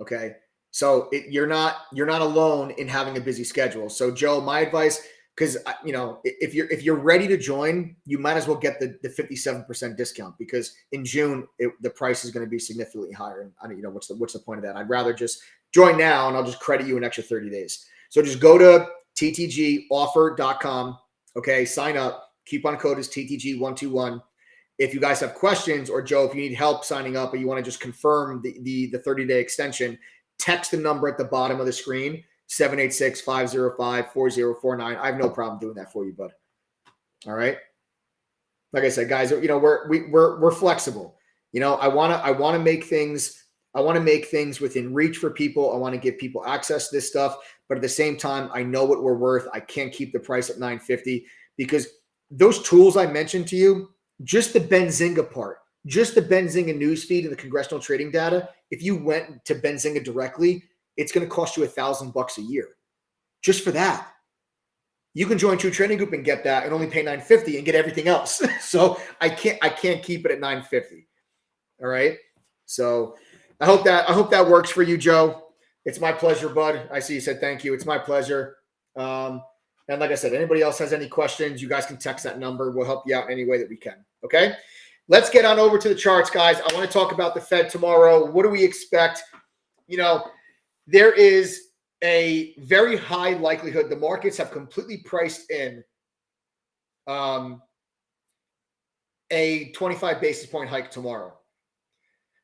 Okay. So it, you're not you're not alone in having a busy schedule. So Joe, my advice, because you know if you're if you're ready to join you might as well get the the 57% discount because in june it, the price is going to be significantly higher and i don't you know what's the what's the point of that i'd rather just join now and i'll just credit you an extra 30 days so just go to ttgoffer.com okay sign up coupon code is ttg121 if you guys have questions or joe if you need help signing up or you want to just confirm the the, the 30 day extension text the number at the bottom of the screen 786 505 4049. I have no problem doing that for you, bud. All right. Like I said, guys, you know, we're, we, we're, we're flexible. You know, I want to, I want to make things, I want to make things within reach for people. I want to give people access to this stuff, but at the same time, I know what we're worth. I can't keep the price at 950 because those tools I mentioned to you, just the Benzinga part, just the Benzinga newsfeed and the congressional trading data. If you went to Benzinga directly, it's going to cost you a thousand bucks a year just for that. You can join True Trading Group and get that and only pay 950 and get everything else. so I can't I can't keep it at 950. All right. So I hope that I hope that works for you, Joe. It's my pleasure, bud. I see you said thank you. It's my pleasure. Um, and like I said, anybody else has any questions, you guys can text that number. We'll help you out any way that we can. Okay. Let's get on over to the charts, guys. I want to talk about the Fed tomorrow. What do we expect? You know, there is a very high likelihood the markets have completely priced in um, a 25 basis point hike tomorrow.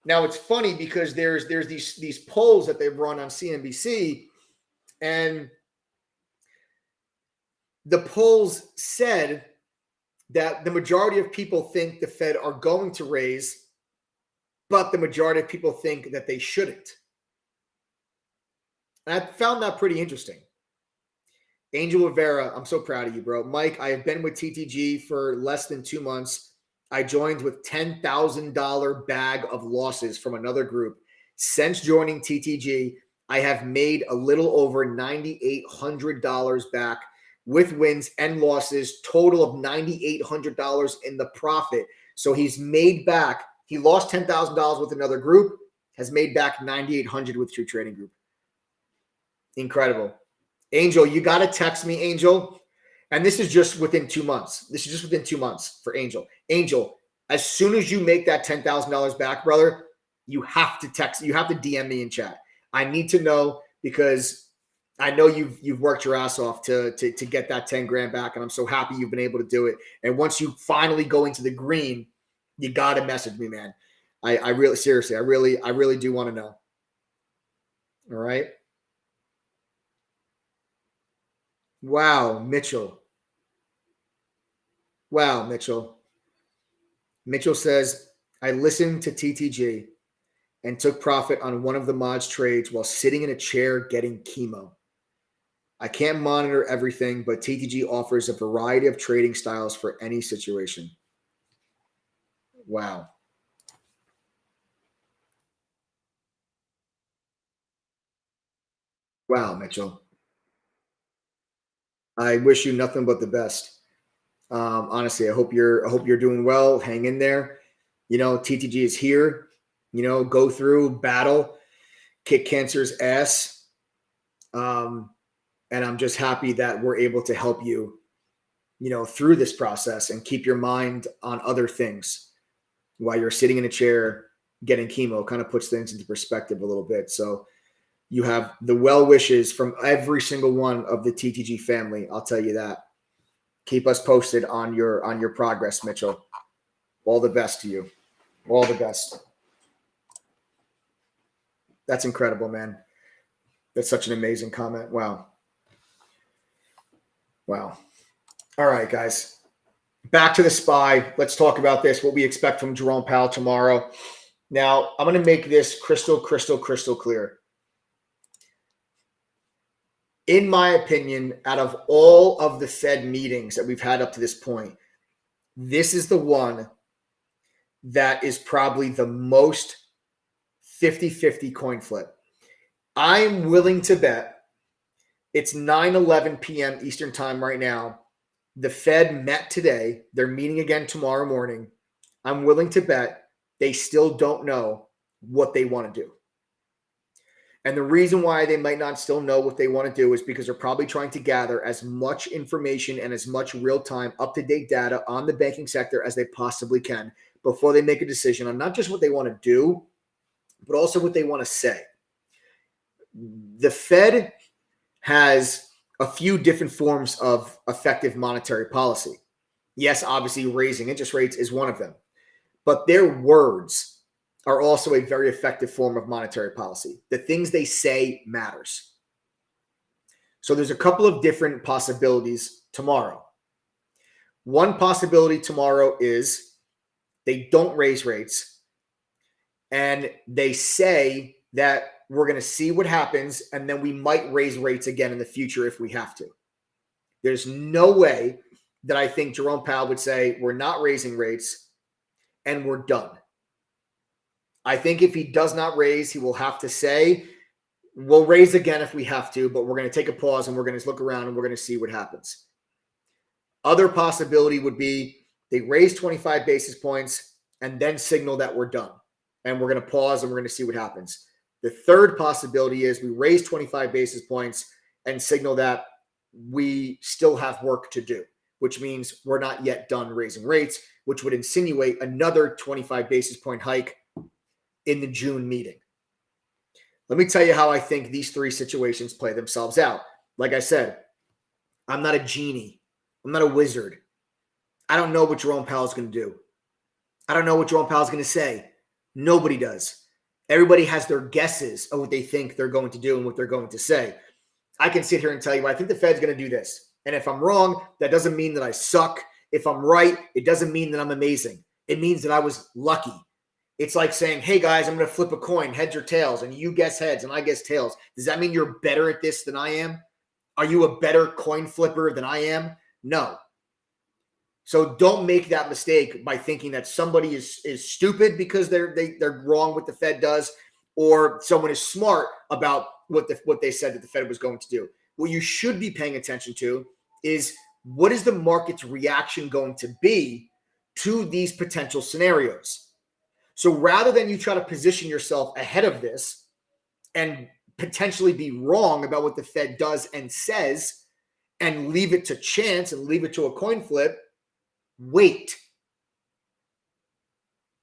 Now it's funny because there's there's these these polls that they've run on CNBC, and the polls said that the majority of people think the Fed are going to raise, but the majority of people think that they shouldn't. And I found that pretty interesting. Angel Rivera, I'm so proud of you, bro. Mike, I have been with TTG for less than two months. I joined with $10,000 bag of losses from another group. Since joining TTG, I have made a little over $9,800 back with wins and losses, total of $9,800 in the profit. So he's made back, he lost $10,000 with another group, has made back 9,800 with True Trading Group. Incredible. Angel, you got to text me, Angel. And this is just within two months. This is just within two months for Angel. Angel, as soon as you make that $10,000 back, brother, you have to text, you have to DM me in chat. I need to know because I know you've you've worked your ass off to, to to get that 10 grand back. And I'm so happy you've been able to do it. And once you finally go into the green, you gotta message me, man. I, I really seriously, I really, I really do want to know. All right. Wow, Mitchell. Wow, Mitchell. Mitchell says, I listened to TTG and took profit on one of the mods trades while sitting in a chair getting chemo. I can't monitor everything, but TTG offers a variety of trading styles for any situation. Wow. Wow, Mitchell. I wish you nothing but the best. Um, honestly, I hope you're I hope you're doing well. Hang in there. You know, TTG is here. You know, go through battle, kick cancer's ass. Um, and I'm just happy that we're able to help you, you know, through this process and keep your mind on other things while you're sitting in a chair getting chemo. Kind of puts things into perspective a little bit. So you have the well wishes from every single one of the TTG family. I'll tell you that. Keep us posted on your on your progress, Mitchell. All the best to you. All the best. That's incredible, man. That's such an amazing comment. Wow. Wow. All right, guys. Back to the SPY. Let's talk about this. What we expect from Jerome Powell tomorrow. Now, I'm going to make this crystal, crystal, crystal clear in my opinion, out of all of the Fed meetings that we've had up to this point, this is the one that is probably the most 50 50 coin flip. I'm willing to bet it's 9 11 p.m. Eastern Time right now. The Fed met today. They're meeting again tomorrow morning. I'm willing to bet they still don't know what they want to do. And the reason why they might not still know what they want to do is because they're probably trying to gather as much information and as much real time, up to date data on the banking sector as they possibly can before they make a decision on not just what they want to do, but also what they want to say. The Fed has a few different forms of effective monetary policy. Yes, obviously, raising interest rates is one of them, but their words are also a very effective form of monetary policy. The things they say matters. So there's a couple of different possibilities tomorrow. One possibility tomorrow is they don't raise rates and they say that we're going to see what happens and then we might raise rates again in the future if we have to. There's no way that I think Jerome Powell would say we're not raising rates and we're done. I think if he does not raise, he will have to say, we'll raise again if we have to, but we're going to take a pause and we're going to look around and we're going to see what happens. Other possibility would be they raise 25 basis points and then signal that we're done and we're going to pause and we're going to see what happens. The third possibility is we raise 25 basis points and signal that we still have work to do, which means we're not yet done raising rates, which would insinuate another 25 basis point hike in the June meeting. Let me tell you how I think these three situations play themselves out. Like I said, I'm not a genie. I'm not a wizard. I don't know what Jerome Powell is going to do. I don't know what Jerome Powell is going to say. Nobody does. Everybody has their guesses of what they think they're going to do and what they're going to say. I can sit here and tell you, I think the Fed's going to do this. And if I'm wrong, that doesn't mean that I suck. If I'm right, it doesn't mean that I'm amazing. It means that I was lucky. It's like saying, hey guys, I'm going to flip a coin, heads or tails, and you guess heads and I guess tails. Does that mean you're better at this than I am? Are you a better coin flipper than I am? No. So don't make that mistake by thinking that somebody is is stupid because they're they, they're wrong what the Fed does, or someone is smart about what the what they said that the Fed was going to do. What you should be paying attention to is what is the market's reaction going to be to these potential scenarios. So rather than you try to position yourself ahead of this and potentially be wrong about what the Fed does and says and leave it to chance and leave it to a coin flip, wait.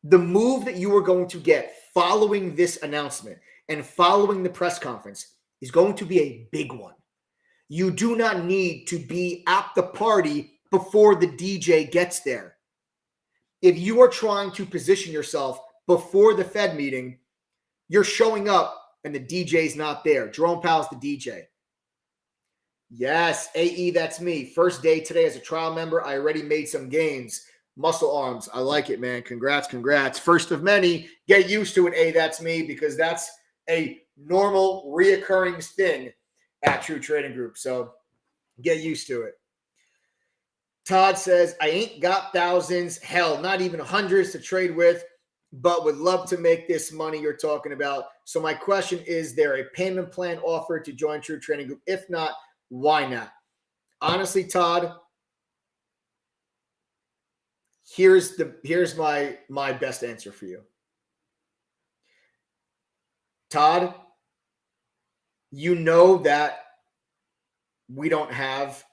The move that you are going to get following this announcement and following the press conference is going to be a big one. You do not need to be at the party before the DJ gets there. If you are trying to position yourself before the Fed meeting, you're showing up and the DJ's not there. Jerome Powell's the DJ. Yes, AE, that's me. First day today as a trial member. I already made some gains. Muscle arms. I like it, man. Congrats, congrats. First of many. Get used to it. A, that's me because that's a normal, reoccurring thing at True Trading Group. So get used to it. Todd says, I ain't got thousands, hell, not even hundreds to trade with, but would love to make this money you're talking about. So, my question is there a payment plan offered to join True Trading Group? If not, why not? Honestly, Todd, here's the here's my my best answer for you. Todd, you know that we don't have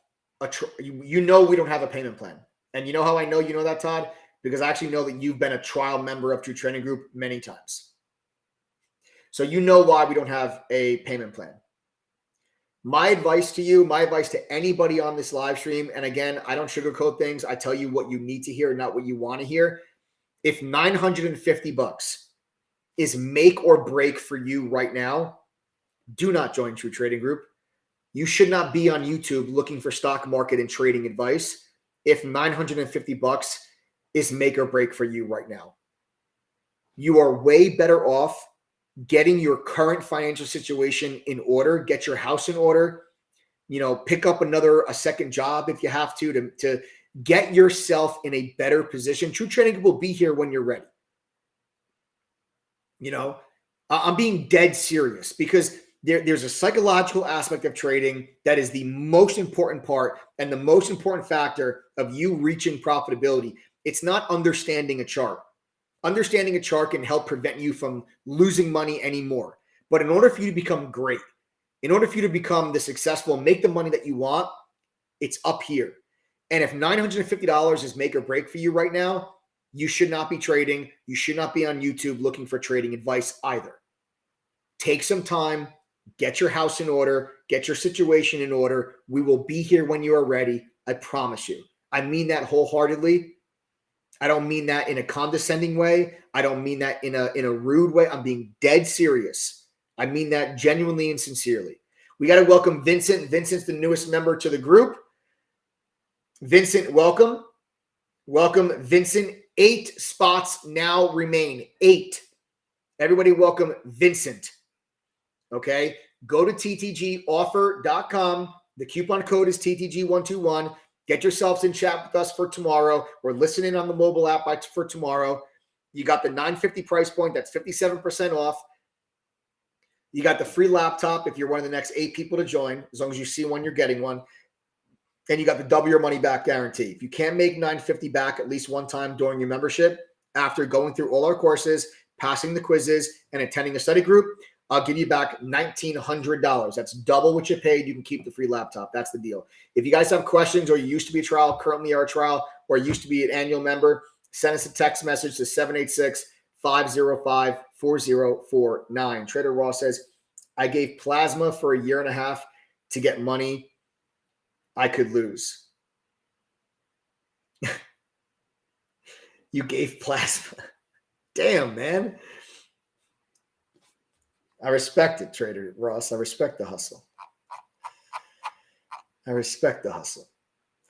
a you know we don't have a payment plan. And you know how I know you know that, Todd? Because I actually know that you've been a trial member of True Trading Group many times. So you know why we don't have a payment plan. My advice to you, my advice to anybody on this live stream, and again, I don't sugarcoat things. I tell you what you need to hear, not what you want to hear. If 950 bucks is make or break for you right now, do not join True Trading Group. You should not be on YouTube looking for stock market and trading advice if 950 bucks is make or break for you right now. You are way better off getting your current financial situation in order, get your house in order, you know, pick up another a second job if you have to to to get yourself in a better position. True Trading will be here when you're ready. You know, I'm being dead serious because there, there's a psychological aspect of trading that is the most important part and the most important factor of you reaching profitability. It's not understanding a chart. Understanding a chart can help prevent you from losing money anymore. But in order for you to become great, in order for you to become the successful, make the money that you want, it's up here. And if $950 is make or break for you right now, you should not be trading. You should not be on YouTube looking for trading advice either. Take some time, Get your house in order, get your situation in order. We will be here when you are ready. I promise you. I mean that wholeheartedly. I don't mean that in a condescending way. I don't mean that in a in a rude way. I'm being dead serious. I mean that genuinely and sincerely. We got to welcome Vincent. Vincent's the newest member to the group. Vincent, welcome. Welcome, Vincent. Eight spots now remain. Eight. Everybody, welcome Vincent. Okay. Go to ttgoffer.com. The coupon code is TTG121. Get yourselves in chat with us for tomorrow. We're listening on the mobile app by, for tomorrow. You got the 950 price point. That's 57% off. You got the free laptop if you're one of the next eight people to join. As long as you see one, you're getting one. And you got the double your money back guarantee. If you can't make 950 back at least one time during your membership, after going through all our courses, passing the quizzes, and attending a study group, I'll give you back $1,900. That's double what you paid. You can keep the free laptop. That's the deal. If you guys have questions or you used to be a trial, currently are a trial, or used to be an annual member, send us a text message to 786 505 4049. Trader Ross says, I gave plasma for a year and a half to get money I could lose. you gave plasma. Damn, man. I respect it, Trader Ross. I respect the hustle. I respect the hustle.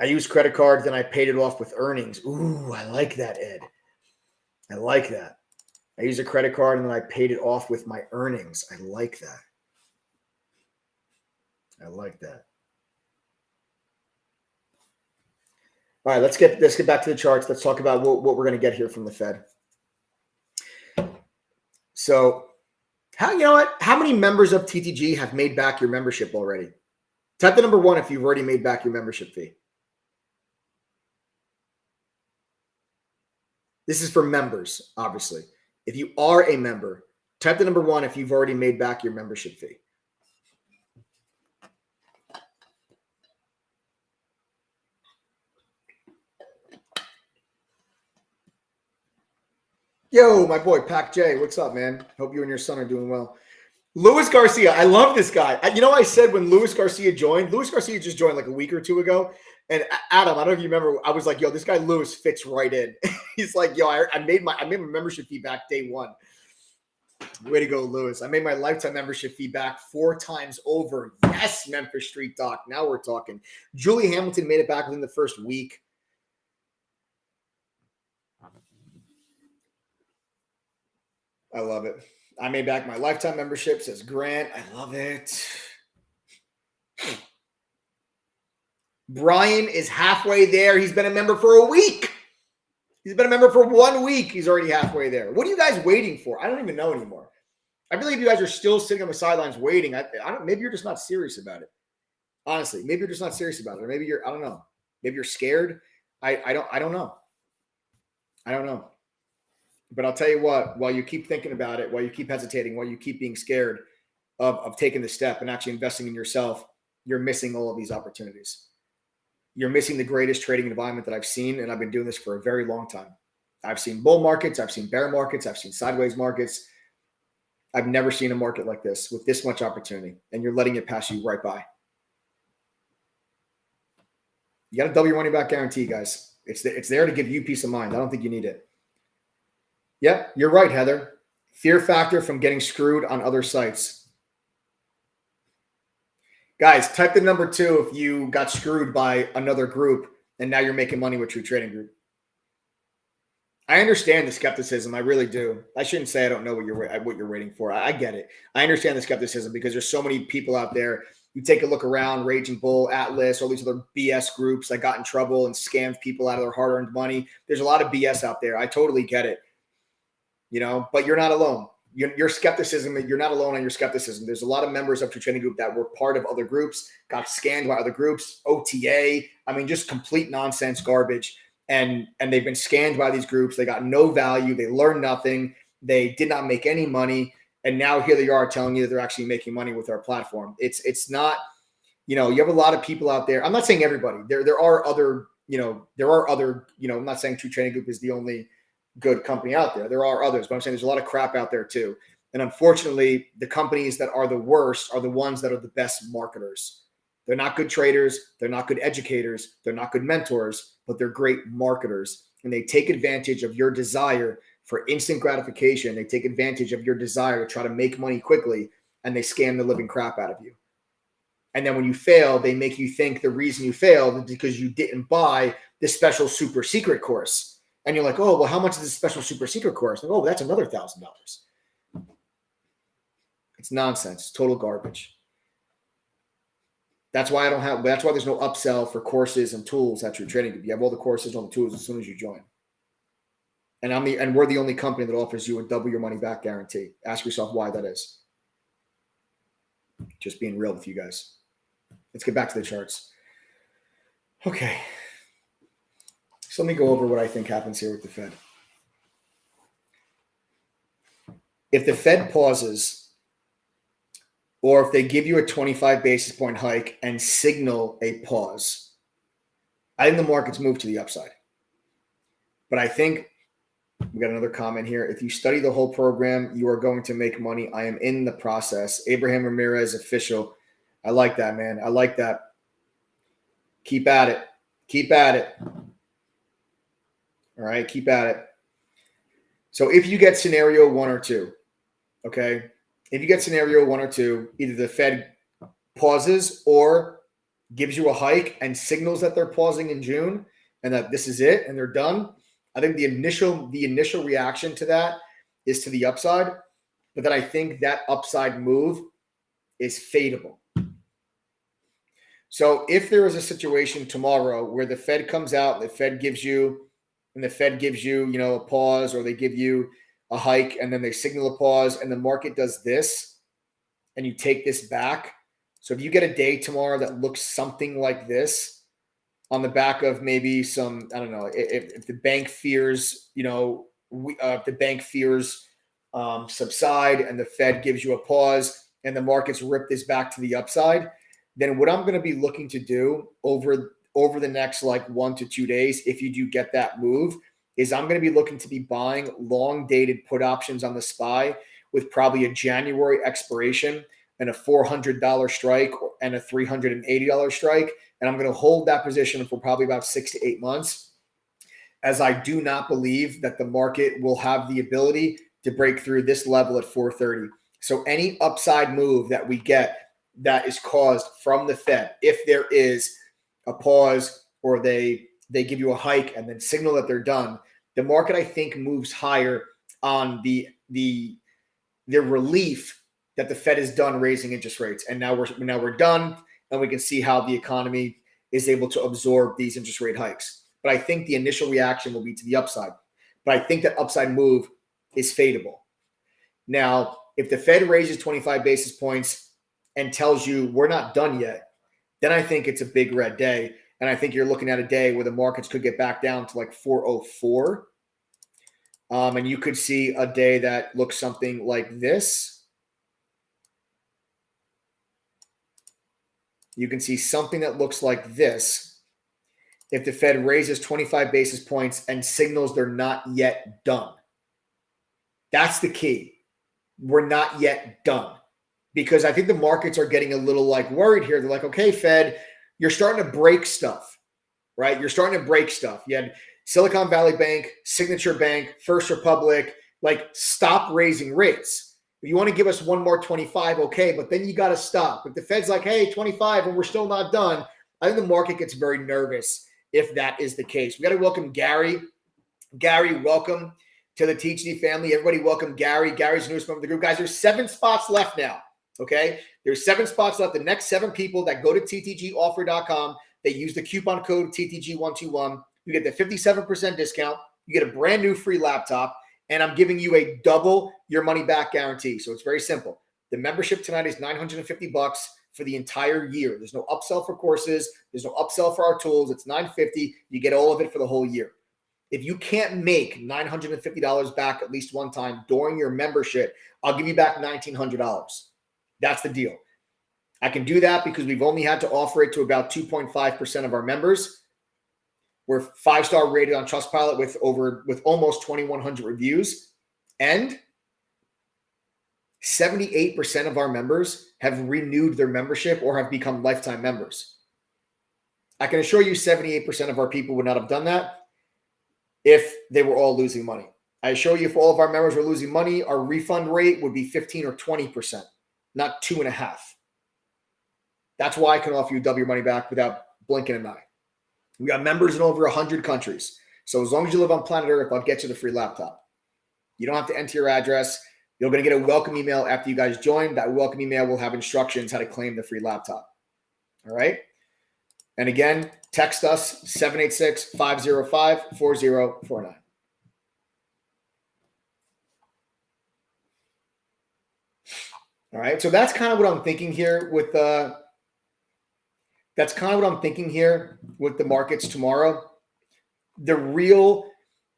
I used credit card, then I paid it off with earnings. Ooh, I like that, Ed. I like that. I used a credit card and then I paid it off with my earnings. I like that. I like that. All right, let's get let's get back to the charts. Let's talk about what, what we're going to get here from the Fed. So how you know what? How many members of TTG have made back your membership already? Type the number one if you've already made back your membership fee. This is for members, obviously. If you are a member, type the number one if you've already made back your membership fee. Yo, my boy Pac J, what's up, man? Hope you and your son are doing well. Luis Garcia, I love this guy. You know, I said when Luis Garcia joined, Luis Garcia just joined like a week or two ago. And Adam, I don't know if you remember, I was like, yo, this guy Luis fits right in. He's like, yo, I, I, made my I made my membership fee back day one. Way to go, Luis. I made my lifetime membership fee back four times over. Yes, Memphis Street Doc. Now we're talking. Julie Hamilton made it back within the first week. I love it. I made back my lifetime membership, says Grant. I love it. Brian is halfway there. He's been a member for a week. He's been a member for one week. He's already halfway there. What are you guys waiting for? I don't even know anymore. I believe you guys are still sitting on the sidelines waiting. I, I don't. Maybe you're just not serious about it. Honestly, maybe you're just not serious about it, or maybe you're. I don't know. Maybe you're scared. I. I don't. I don't know. I don't know. But I'll tell you what. While you keep thinking about it, while you keep hesitating, while you keep being scared of of taking the step and actually investing in yourself, you're missing all of these opportunities you're missing the greatest trading environment that I've seen. And I've been doing this for a very long time. I've seen bull markets, I've seen bear markets, I've seen sideways markets. I've never seen a market like this with this much opportunity, and you're letting it pass you right by. You got to double your money back guarantee, guys. It's, it's there to give you peace of mind. I don't think you need it. Yeah, you're right, Heather. Fear factor from getting screwed on other sites. Guys, type the number two if you got screwed by another group and now you're making money with True Trading Group. I understand the skepticism. I really do. I shouldn't say I don't know what you're what you're waiting for. I, get it. I understand the skepticism because there's so many people out there. You take a look around, Raging Bull, Atlas, all these other BS groups that got in trouble and scammed people out of their hard-earned money. There's a lot of BS out there. I totally get it. You know, but you're not alone your, your skepticism, you're not alone on your skepticism. There's a lot of members of True Trading Group that were part of other groups, got scanned by other groups, OTA. I mean, just complete nonsense, garbage. And and they've been scanned by these groups. They got no value. They learned nothing. They did not make any money. And now here they are telling you that they're actually making money with our platform. It's it's not, you know, you have a lot of people out there. I'm not saying everybody. There there are other, you know, there are other, you know, I'm not saying True Trading Group is the only good company out there. There are others, but I'm saying there's a lot of crap out there too. And unfortunately, the companies that are the worst are the ones that are the best marketers. They're not good traders, they're not good educators, they're not good mentors, but they're great marketers. And they take advantage of your desire for instant gratification. They take advantage of your desire to try to make money quickly and they scam the living crap out of you. And then when you fail, they make you think the reason you failed is because you didn't buy the special super secret course and you're like, oh, well, how much is this special super secret course? Like, oh, that's another thousand dollars. It's nonsense, total garbage. That's why I don't have. That's why there's no upsell for courses and tools at True Trading Group. You have all the courses on the tools as soon as you join. And I'm the and we're the only company that offers you a double your money back guarantee. Ask yourself why that is. Just being real with you guys. Let's get back to the charts. Okay. So let me go over what I think happens here with the Fed. If the Fed pauses, or if they give you a 25 basis point hike and signal a pause, I think the markets move to the upside. But I think we got another comment here. If you study the whole program, you are going to make money. I am in the process. Abraham Ramirez official. I like that, man. I like that. Keep at it. Keep at it. All right, keep at it. So if you get scenario one or two, okay, if you get scenario one or two, either the Fed pauses or gives you a hike and signals that they're pausing in June and that this is it and they're done. I think the initial the initial reaction to that is to the upside, but then I think that upside move is fadeable. So if there is a situation tomorrow where the Fed comes out, the Fed gives you and the Fed gives you, you know, a pause or they give you a hike and then they signal a pause and the market does this and you take this back. So if you get a day tomorrow that looks something like this on the back of maybe some, I don't know, if, if the bank fears, you know, we, uh, if the bank fears um, subside and the Fed gives you a pause and the markets rip this back to the upside, then what I'm going to be looking to do over over the next like one to two days, if you do get that move, is I'm going to be looking to be buying long dated put options on the SPY with probably a January expiration and a $400 strike and a $380 strike. And I'm going to hold that position for probably about six to eight months, as I do not believe that the market will have the ability to break through this level at 430. So any upside move that we get that is caused from the Fed, if there is a pause or they they give you a hike and then signal that they're done, the market I think moves higher on the the their relief that the Fed is done raising interest rates, and now we're now we're done, and we can see how the economy is able to absorb these interest rate hikes. But I think the initial reaction will be to the upside. But I think that upside move is fadeable. Now, if the Fed raises 25 basis points and tells you we're not done yet, then I think it's a big red day. And I think you're looking at a day where the markets could get back down to like 404. Um, and you could see a day that looks something like this. You can see something that looks like this if the Fed raises 25 basis points and signals they're not yet done. That's the key. We're not yet done because I think the markets are getting a little like worried here. They're like, okay, Fed, you're starting to break stuff, right? You're starting to break stuff. You had Silicon Valley Bank, Signature Bank, First Republic, like stop raising rates. If you want to give us one more 25, okay, but then you got to stop. If the Fed's like, hey, 25, and we're still not done, I think the market gets very nervous if that is the case. We got to welcome Gary. Gary, welcome to the TTG family. Everybody, welcome Gary. Gary's newest member of the group. Guys, there's seven spots left now. Okay. There's seven spots left. The next seven people that go to ttgoffer.com, they use the coupon code TTG121. You get the 57% discount. You get a brand new free laptop. And I'm giving you a double your money back guarantee. So it's very simple. The membership tonight is 950 bucks for the entire year. There's no upsell for courses. There's no upsell for our tools. It's 950. You get all of it for the whole year. If you can't make $950 back at least one time during your membership, I'll give you back $1,900. That's the deal. I can do that because we've only had to offer it to about 2.5% of our members. We're five star rated on Trustpilot with over with almost 2,100 reviews, and 78% of our members have renewed their membership or have become lifetime members. I can assure you 78% of our people would not have done that if they were all losing money. I assure you if all of our members were losing money, our refund rate would be 15 or 20% not two and a half. That's why I can offer you double your money back without blinking an eye. We got members in over 100 countries. So as long as you live on planet Earth, I'll get you the free laptop. You don't have to enter your address. You're going to get a welcome email after you guys join. That welcome email will have instructions how to claim the free laptop. All right. And again, text us 786 505 4049. All right. So that's kind of what I'm thinking here with uh that's kind of what I'm thinking here with the markets tomorrow. The real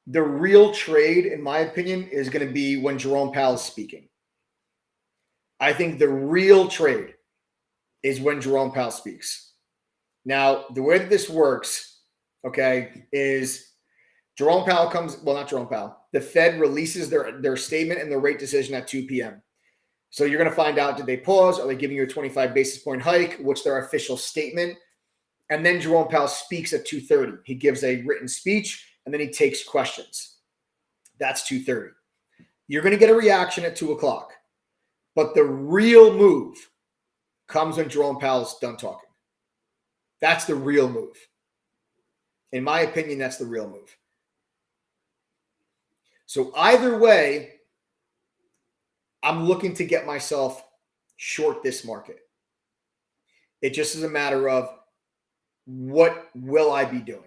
the real trade, in my opinion, is going to be when Jerome Powell is speaking. I think the real trade is when Jerome Powell speaks. Now, the way that this works, okay, is Jerome Powell comes, well, not Jerome Powell. The Fed releases their, their statement and the rate decision at 2 p.m. So you're going to find out did they pause? Are they giving you a 25 basis point hike? What's their official statement? And then Jerome Powell speaks at 2:30. He gives a written speech and then he takes questions. That's 2:30. You're going to get a reaction at two o'clock, but the real move comes when Jerome Powell's done talking. That's the real move. In my opinion, that's the real move. So either way, I'm looking to get myself short this market. It just is a matter of what will I be doing?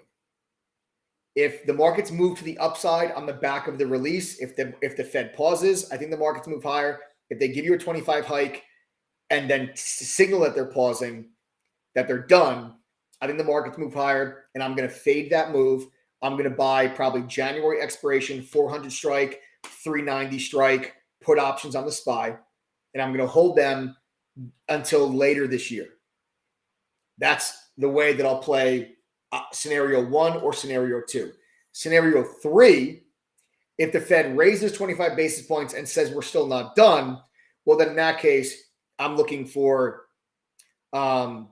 If the markets move to the upside on the back of the release, if the if the Fed pauses, I think the markets move higher. If they give you a 25 hike and then signal that they're pausing, that they're done, I think the markets move higher and I'm going to fade that move. I'm going to buy probably January expiration, 400 strike, 390 strike, put options on the SPY, and I'm going to hold them until later this year. That's the way that I'll play uh, scenario one or scenario two. Scenario three, if the Fed raises 25 basis points and says we're still not done, well, then in that case, I'm looking for um,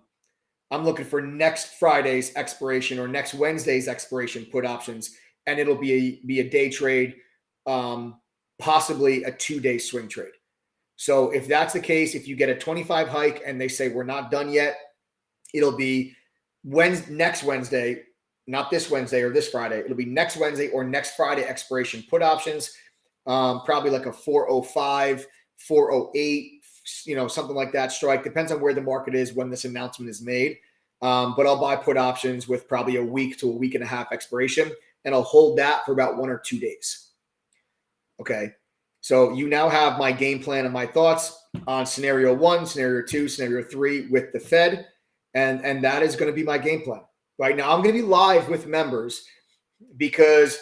I'm looking for next Friday's expiration or next Wednesday's expiration put options, and it'll be a be a day trade. Um, possibly a two day swing trade. So if that's the case, if you get a 25 hike and they say we're not done yet, it'll be Wednesday, next Wednesday, not this Wednesday or this Friday. It'll be next Wednesday or next Friday expiration put options. Um, probably like a 405 408, you know, something like that strike. Depends on where the market is when this announcement is made. Um, but I'll buy put options with probably a week to a week and a half expiration, and I'll hold that for about one or two days. Okay. So you now have my game plan and my thoughts on scenario one, scenario two, scenario three with the Fed. And, and that is going to be my game plan. Right now, I'm going to be live with members because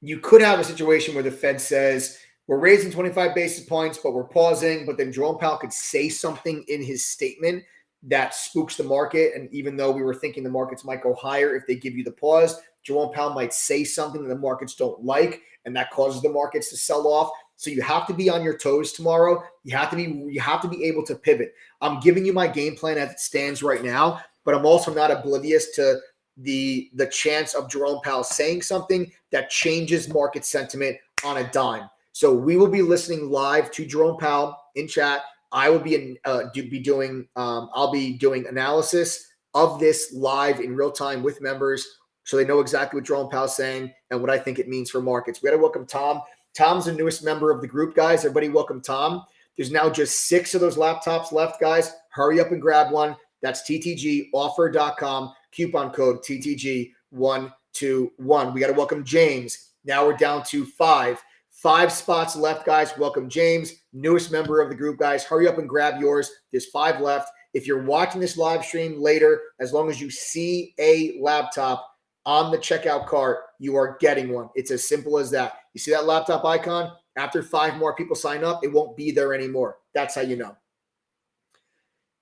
you could have a situation where the Fed says, we're raising 25 basis points, but we're pausing. But then Jerome Powell could say something in his statement that spooks the market. And even though we were thinking the markets might go higher if they give you the pause, Jerome Powell might say something that the markets don't like, and that causes the markets to sell off. So you have to be on your toes tomorrow. You have to be you have to be able to pivot. I'm giving you my game plan as it stands right now, but I'm also not oblivious to the the chance of Jerome Powell saying something that changes market sentiment on a dime. So we will be listening live to Jerome Powell in chat. I will be in, uh, do, be doing um, I'll be doing analysis of this live in real time with members so they know exactly what Jerome Powell's saying and what I think it means for markets. We got to welcome Tom. Tom's the newest member of the group, guys. Everybody, welcome Tom. There's now just six of those laptops left, guys. Hurry up and grab one. That's ttgoffer.com, coupon code TTG121. We got to welcome James. Now we're down to five. Five spots left, guys. Welcome James, newest member of the group, guys. Hurry up and grab yours. There's five left. If you're watching this live stream later, as long as you see a laptop, on the checkout cart, you are getting one. It's as simple as that. You see that laptop icon? After five more people sign up, it won't be there anymore. That's how you know.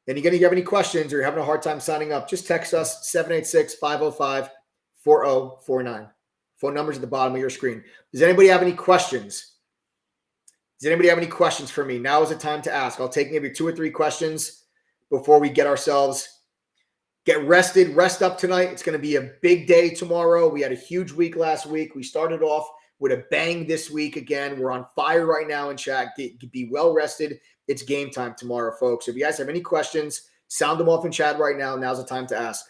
And again, if you have any questions or you're having a hard time signing up, just text us 786 505 4049. Phone numbers at the bottom of your screen. Does anybody have any questions? Does anybody have any questions for me? Now is the time to ask. I'll take maybe two or three questions before we get ourselves get rested, rest up tonight. It's going to be a big day tomorrow. We had a huge week last week. We started off with a bang this week again. We're on fire right now in chat. Get, be well rested. It's game time tomorrow, folks. If you guys have any questions, sound them off in chat right now. Now's the time to ask.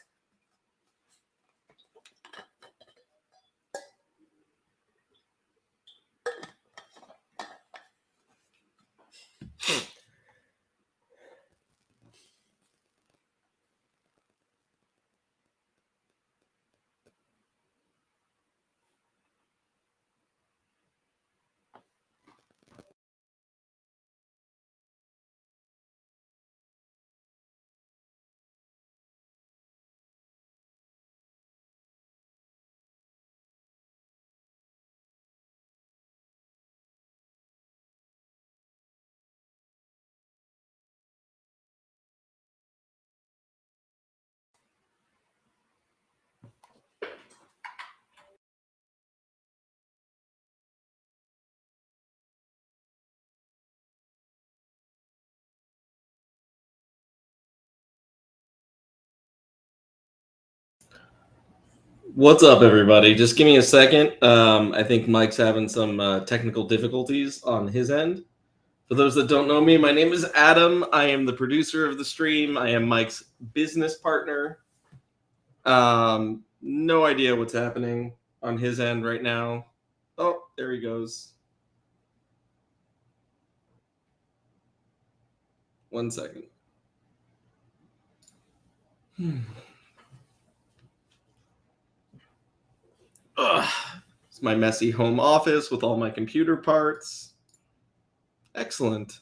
What's up, everybody? Just give me a second. Um, I think Mike's having some uh, technical difficulties on his end. For those that don't know me, my name is Adam. I am the producer of the stream. I am Mike's business partner. Um, no idea what's happening on his end right now. Oh, there he goes. One second. Hmm. Ugh. It's my messy home office with all my computer parts. Excellent.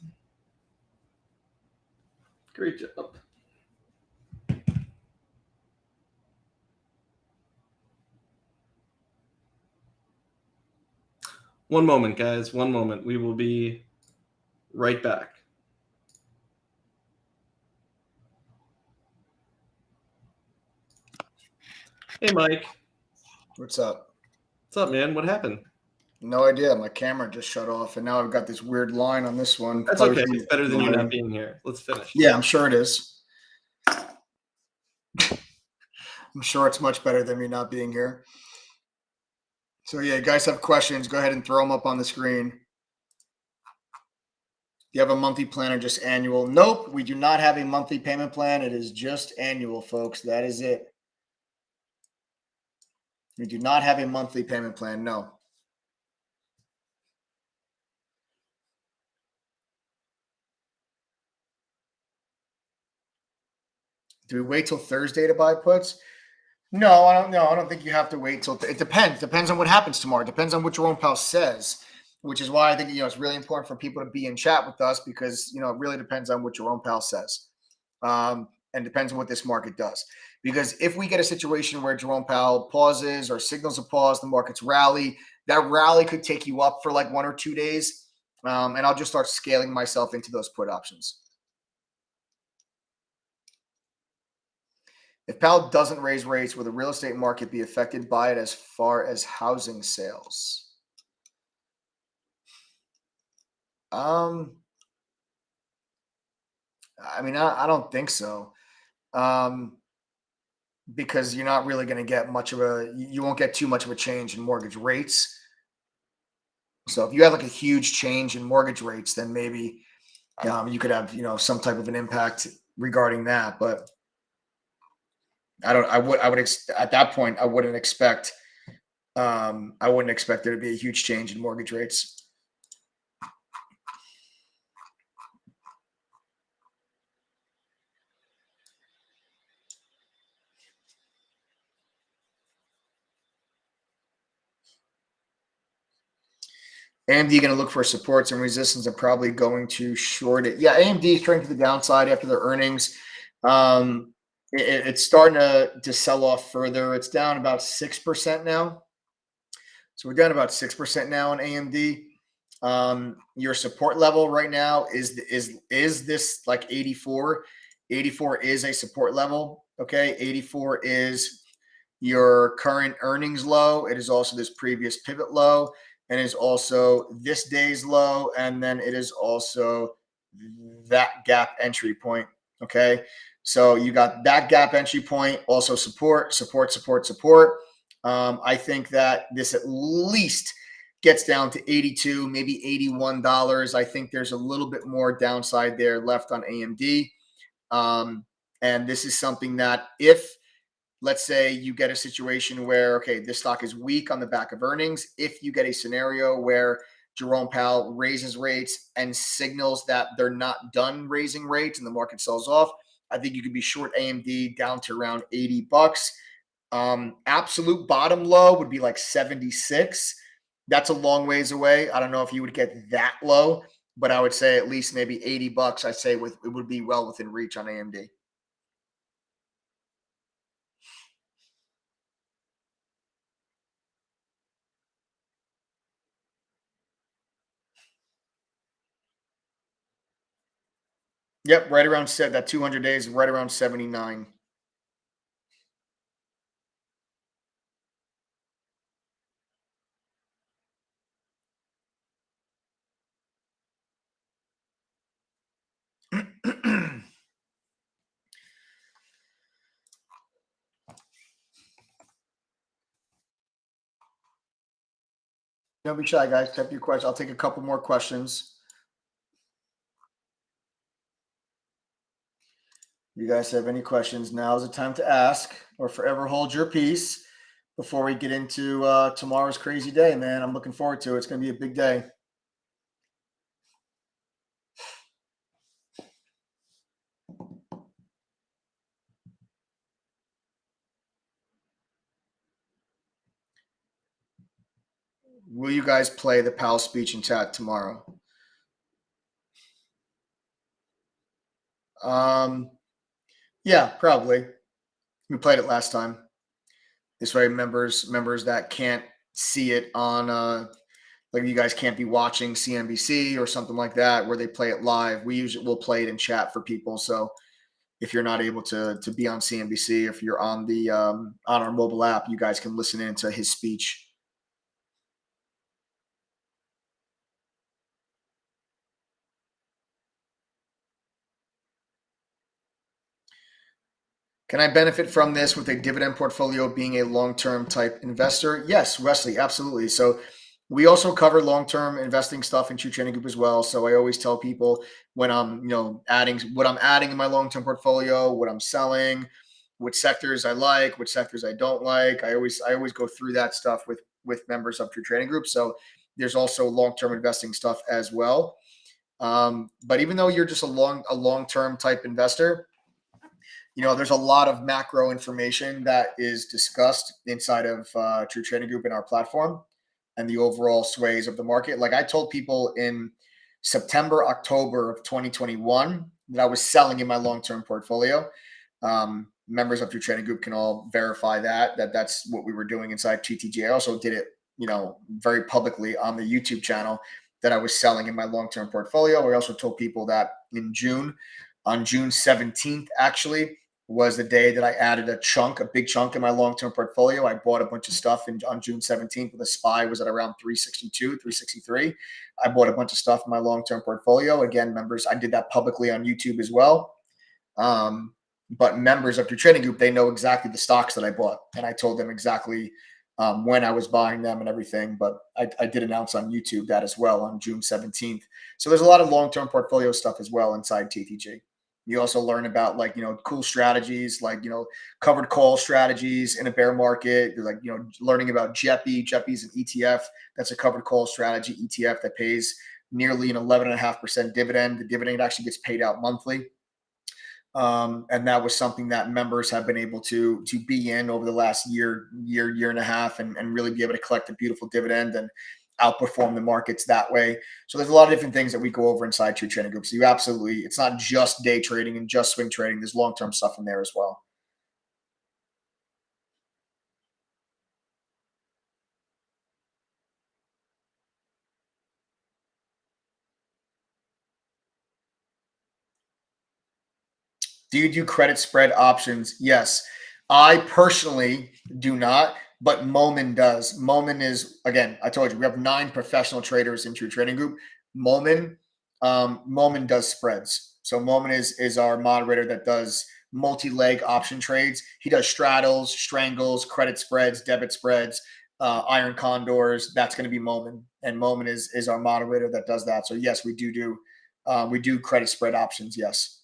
Great job. One moment, guys. One moment. We will be right back. Hey, Mike. What's up? What's up, man? What happened? No idea. My camera just shut off, and now I've got this weird line on this one. That's okay. It's better than you not being here. Let's finish. Yeah, I'm sure it is. I'm sure it's much better than me not being here. So, yeah, you guys have questions, go ahead and throw them up on the screen. Do you have a monthly plan or just annual? Nope, we do not have a monthly payment plan. It is just annual, folks. That is it. We do not have a monthly payment plan. No, Do we wait till Thursday to buy puts? No, I don't know. I don't think you have to wait till it depends. Depends on what happens tomorrow. Depends on what Jerome Powell says, which is why I think you know it's really important for people to be in chat with us because you know it really depends on what Jerome Powell says, um, and depends on what this market does. Because if we get a situation where Jerome Powell pauses or signals a pause, the markets rally, that rally could take you up for like one or two days. Um, and I'll just start scaling myself into those put options. If Powell doesn't raise rates, will the real estate market be affected by it as far as housing sales? Um, I mean, I, I don't think so um, because you're not really going to get much of a you won't get too much of a change in mortgage rates. So if you have like a huge change in mortgage rates, then maybe um, you could have you know some type of an impact regarding that. But I don't. I would. I would ex- at that point. I wouldn't expect. Um, I wouldn't expect there to be a huge change in mortgage rates. AMD going to look for supports and resistance and probably going to short it. Yeah, AMD is turning to the downside after their earnings. Um, it, it's starting to, to sell off further. It's down about 6% now. So we're down about 6% now on AMD. Um, your support level right now is is is this like 84? 84 is a support level. Okay, 84 is your current earnings low. It is also this previous pivot low and is also this day's low, and then it is also that gap entry point. Okay. So you got that gap entry point, also support, support, support, support. Um, I think that this at least gets down to 82, maybe $81. I think there's a little bit more downside there left on AMD. Um, and this is something that if let's say you get a situation where, okay, this stock is weak on the back of earnings. If you get a scenario where Jerome Powell raises rates and signals that they're not done raising rates and the market sells off, I think you could be short AMD down to around 80 bucks. Um, absolute bottom low would be like 76. That's a long ways away. I don't know if you would get that low, but I would say at least maybe 80 bucks. I say with it would be well within reach on AMD. Yep, right around set that 200 days, right around 79. Don't be shy, guys. Type your question. I'll take a couple more questions. You guys have any questions, now is the time to ask or forever hold your peace before we get into uh, tomorrow's crazy day, man. I'm looking forward to it. It's going to be a big day. Will you guys play the Powell speech and chat tomorrow? Um, yeah, probably. We played it last time. This way, members members that can't see it on uh like you guys can't be watching CNBC or something like that where they play it live. We usually will play it in chat for people. So if you're not able to to be on CNBC, if you're on the um, on our mobile app, you guys can listen into his speech Can I benefit from this with a dividend portfolio being a long-term type investor? Yes, Wesley, absolutely. So we also cover long-term investing stuff in True Trading Group as well. So I always tell people when I'm, you know, adding what I'm adding in my long-term portfolio, what I'm selling, which sectors I like, which sectors I don't like. I always I always go through that stuff with with members of True Trading Group. So there's also long-term investing stuff as well. Um, but even though you're just a long a long-term type investor, you know, there's a lot of macro information that is discussed inside of uh, True Trading Group in our platform and the overall sways of the market. Like I told people in September, October of 2021 that I was selling in my long-term portfolio. Um, members of True Trading Group can all verify that that that's what we were doing inside TTG. I also did it, you know, very publicly on the YouTube channel that I was selling in my long-term portfolio. I also told people that in June, on June 17th, actually, was the day that I added a chunk, a big chunk in my long-term portfolio. I bought a bunch of stuff in, on June 17th with a SPY was at around 362, 363. I bought a bunch of stuff in my long-term portfolio. Again, members, I did that publicly on YouTube as well. Um, but members of True Trading Group, they know exactly the stocks that I bought. And I told them exactly um, when I was buying them and everything. But I, I did announce on YouTube that as well on June 17th. So there's a lot of long-term portfolio stuff as well inside TTG. You also learn about like, you know, cool strategies like, you know, covered call strategies in a bear market. You're like, you know, learning about JEPI. JEPI's an ETF. That's a covered call strategy ETF that pays nearly an 11.5% dividend. The dividend actually gets paid out monthly. Um, and that was something that members have been able to to be in over the last year, year, year and a half, and, and really be able to collect a beautiful dividend. And outperform the markets that way. So there's a lot of different things that we go over inside True Trading Group. So you absolutely, it's not just day trading and just swing trading. There's long-term stuff in there as well. Do you do credit spread options? Yes. I personally do not but Momin does. Momin is again, I told you we have nine professional traders in True Trading Group. Momin, um, does spreads. So Momin is is our moderator that does multi-leg option trades. He does straddles, strangles, credit spreads, debit spreads, uh, iron condors. That's going to be Momin, and Momin is is our moderator that does that. So yes, we do do uh, we do credit spread options. Yes.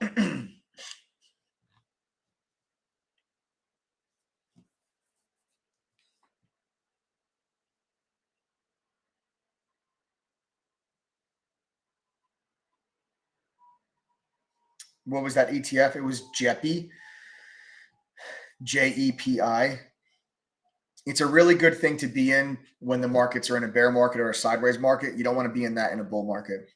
what was that ETF? It was JEPI, J E P I. It's a really good thing to be in when the markets are in a bear market or a sideways market. You don't want to be in that in a bull market.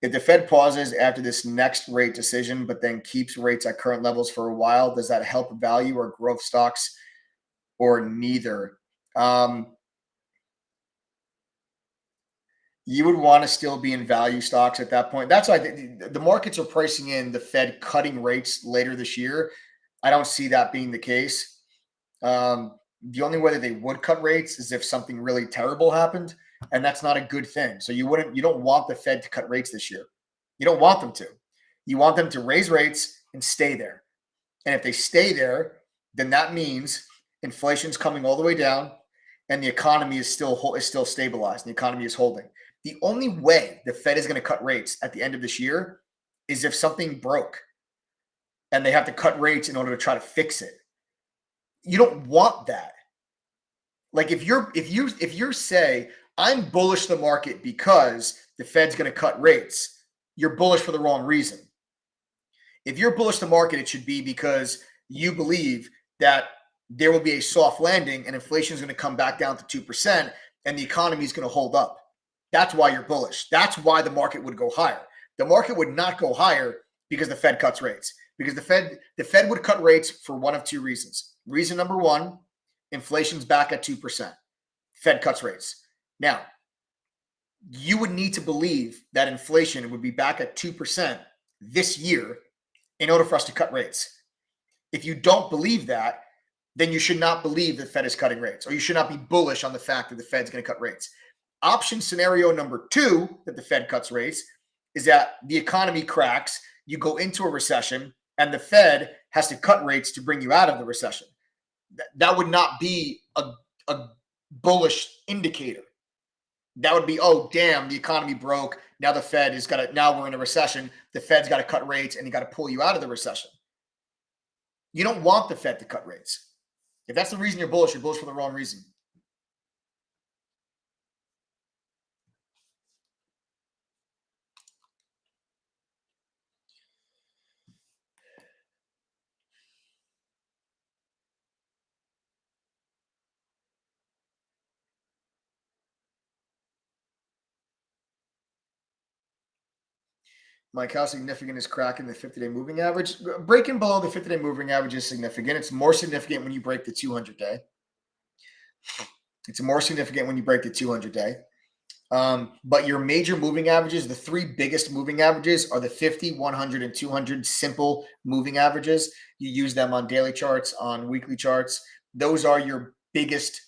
If the Fed pauses after this next rate decision, but then keeps rates at current levels for a while, does that help value or growth stocks or neither? Um, you would want to still be in value stocks at that point. That's why the, the markets are pricing in the Fed cutting rates later this year. I don't see that being the case. Um, the only way that they would cut rates is if something really terrible happened, and that's not a good thing. So you wouldn't, you don't want the Fed to cut rates this year. You don't want them to. You want them to raise rates and stay there. And if they stay there, then that means inflation's coming all the way down, and the economy is still is still stabilized. And the economy is holding. The only way the Fed is going to cut rates at the end of this year is if something broke and they have to cut rates in order to try to fix it. You don't want that. Like if you're if you if you say I'm bullish the market because the Fed's going to cut rates, you're bullish for the wrong reason. If you're bullish the market, it should be because you believe that there will be a soft landing and inflation is going to come back down to 2% and the economy is going to hold up. That's why you're bullish. That's why the market would go higher. The market would not go higher because the Fed cuts rates. Because the Fed, the Fed would cut rates for one of two reasons. Reason number one, inflation's back at 2%. Fed cuts rates. Now, you would need to believe that inflation would be back at 2% this year in order for us to cut rates. If you don't believe that, then you should not believe the Fed is cutting rates, or you should not be bullish on the fact that the Fed's going to cut rates. Option scenario number two that the Fed cuts rates is that the economy cracks, you go into a recession, and the Fed has to cut rates to bring you out of the recession. That would not be a, a bullish indicator. That would be, oh, damn, the economy broke. Now the Fed is got to, now we're in a recession. The Fed's got to cut rates and you got to pull you out of the recession. You don't want the Fed to cut rates. If that's the reason you're bullish, you're bullish for the wrong reason. Mike, how significant is cracking the 50 day moving average? Breaking below the 50 day moving average is significant. It's more significant when you break the 200 day. It's more significant when you break the 200 day. Um, but your major moving averages, the three biggest moving averages are the 50, 100, and 200 simple moving averages. You use them on daily charts, on weekly charts. Those are your biggest,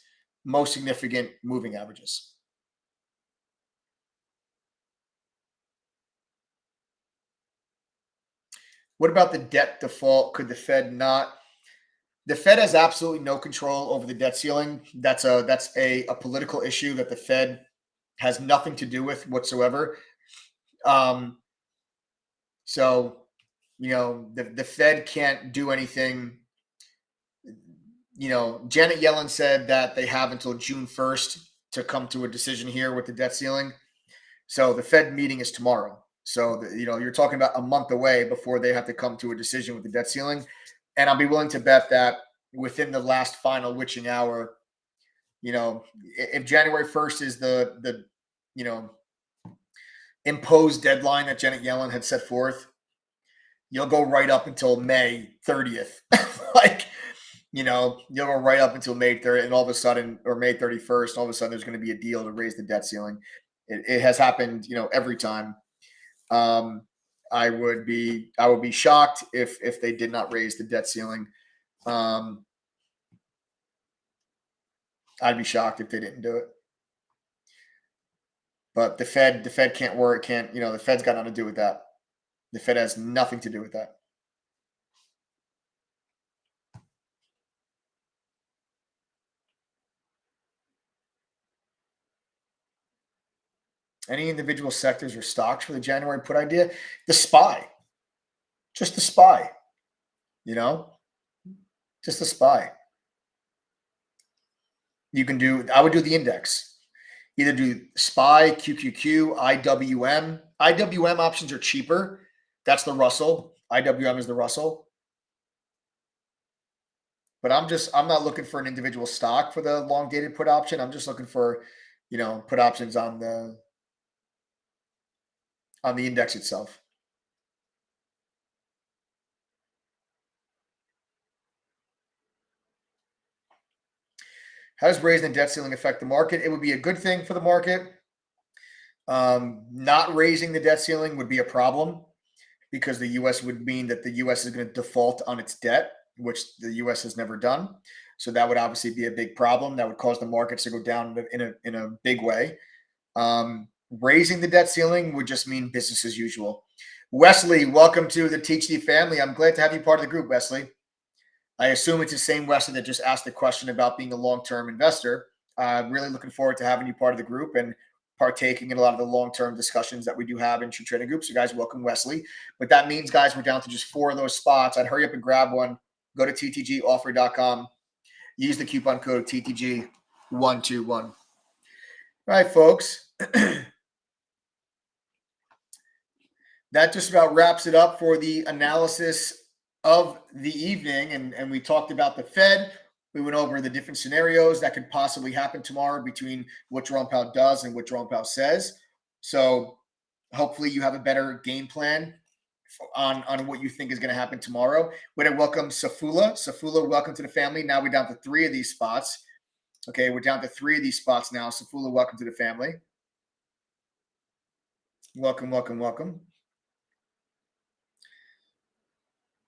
most significant moving averages. What about the debt default? Could the Fed not? The Fed has absolutely no control over the debt ceiling. That's a that's a, a political issue that the Fed has nothing to do with whatsoever. Um, so, you know, the, the Fed can't do anything. You know, Janet Yellen said that they have until June 1st to come to a decision here with the debt ceiling. So the Fed meeting is tomorrow. So, the, you know, you're talking about a month away before they have to come to a decision with the debt ceiling. And I'll be willing to bet that within the last final witching hour, you know, if January 1st is the, the, you know, imposed deadline that Janet Yellen had set forth, you'll go right up until May 30th. like, you know, you'll go right up until May 30th, and all of a sudden, or May 31st, all of a sudden there's going to be a deal to raise the debt ceiling. It, it has happened, you know, every time. Um, I would be I would be shocked if if they did not raise the debt ceiling. Um, I'd be shocked if they didn't do it. But the Fed the Fed can't work can't you know the Fed's got nothing to do with that. The Fed has nothing to do with that. Any individual sectors or stocks for the January put idea? The SPY, just the SPY, you know, just the SPY. You can do, I would do the index, either do SPY, QQQ, IWM. IWM options are cheaper. That's the Russell. IWM is the Russell. But I'm just, I'm not looking for an individual stock for the long dated put option. I'm just looking for, you know, put options on the on the index itself. How does raising the debt ceiling affect the market? It would be a good thing for the market. Um, not raising the debt ceiling would be a problem because the U.S. would mean that the U.S. is going to default on its debt, which the U.S. has never done. So that would obviously be a big problem. That would cause the markets to go down in a in a big way. Um, raising the debt ceiling would just mean business as usual. Wesley, welcome to the THD family. I'm glad to have you part of the group, Wesley. I assume it's the same Wesley that just asked the question about being a long-term investor. I'm uh, really looking forward to having you part of the group and partaking in a lot of the long-term discussions that we do have in True Trading Groups. So guys, welcome Wesley. But that means, guys, we're down to just four of those spots. I'd hurry up and grab one. Go to ttgoffer.com. Use the coupon code TTG121. All right, folks. that just about wraps it up for the analysis of the evening. And, and we talked about the Fed. We went over the different scenarios that could possibly happen tomorrow between what Jerome Powell does and what Jerome Powell says. So hopefully you have a better game plan on, on what you think is going to happen tomorrow. We're going to welcome Safula. Safula, welcome to the family. Now we're down to three of these spots. Okay, we're down to three of these spots now. Safula, welcome to the family. Welcome, welcome, welcome.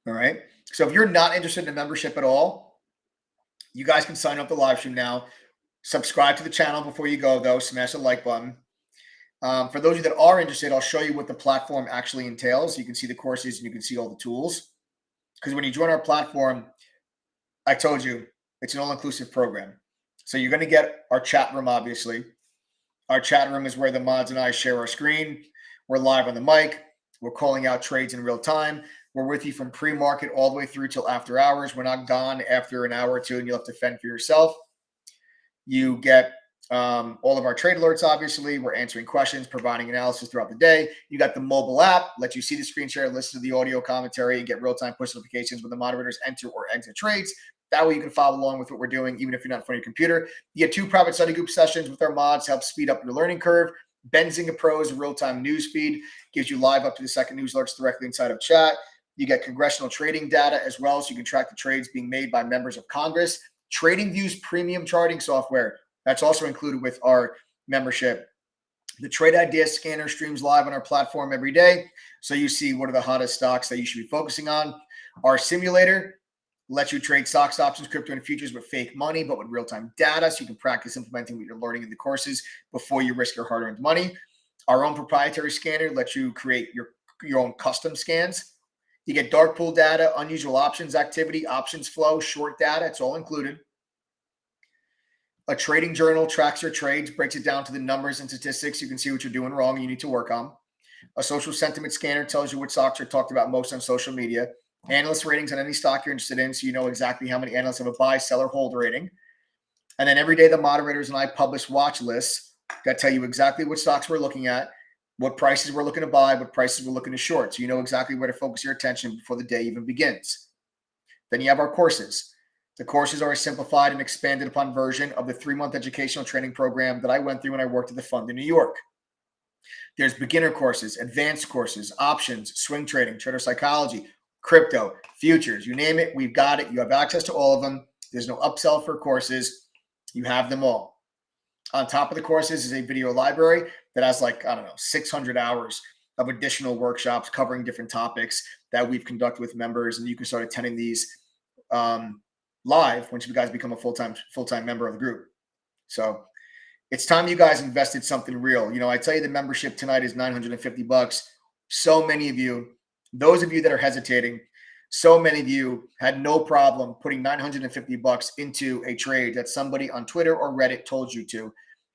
All right. So if you're not interested in a membership at all, you guys can sign up the live stream now. Subscribe to the channel before you go, though. Smash the like button. Um, for those of you that are interested, I'll show you what the platform actually entails. You can see the courses and you can see all the tools. Because when you join our platform, I told you it's an all-inclusive program. So you're going to get our chat room, obviously. Our chat room is where the mods and I share our screen. We're live on the mic. We're calling out trades in real time. We're with you from pre-market all the way through till after hours. We're not gone after an hour or two, and you'll have to fend for yourself. You get um, all of our trade alerts, obviously. We're answering questions, providing analysis throughout the day. You got the mobile app, let you see the screen share, listen to the audio commentary, and get real time push notifications when the moderators enter or exit trades. That way you can follow along with what we're doing, even if you're not in front of your computer. You get two private study group sessions with our mods to help speed up your learning curve. Benzinga Pro's real-time news feed gives you live up to the second news alerts directly inside of chat. You get congressional trading data as well, so you can track the trades being made by members of Congress. TradingView's premium charting software that's also included with our membership. The Trade Idea Scanner streams live on our platform every day, so you see what are the hottest stocks that you should be focusing on. Our simulator lets you trade stocks, options, crypto, and futures with fake money, but with real time data. So you can practice implementing what you're learning in the courses before you risk your hard earned money. Our own proprietary scanner lets you create your, your own custom scans. You get dark pool data, unusual options activity, options flow, short data. It's all included. A trading journal tracks your trades, breaks it down to the numbers and statistics. You can see what you're doing wrong you need to work on. A social sentiment scanner tells you what stocks are talked about most on social media analyst ratings on any stock you're interested in so you know exactly how many analysts have a buy, sell, or hold rating. And then every day, the moderators and I publish watch lists that tell you exactly what stocks we're looking at, what prices we're looking to buy, what prices we're looking to short. So you know exactly where to focus your attention before the day even begins. Then you have our courses. The courses are a simplified and expanded upon version of the three month educational training program that I went through when I worked at the fund in New York. There's beginner courses, advanced courses, options, swing trading, trader psychology, crypto, futures, you name it, we've got it. You have access to all of them. There's no upsell for courses. You have them all. On top of the courses is a video library that has like, I don't know, 600 hours of additional workshops covering different topics that we've conducted with members. And you can start attending these um, live once you guys become a full-time full-time member of the group. So it's time you guys invested something real. You know, I tell you the membership tonight is 950 bucks. So many of you those of you that are hesitating, so many of you had no problem putting 950 bucks into a trade that somebody on Twitter or Reddit told you to,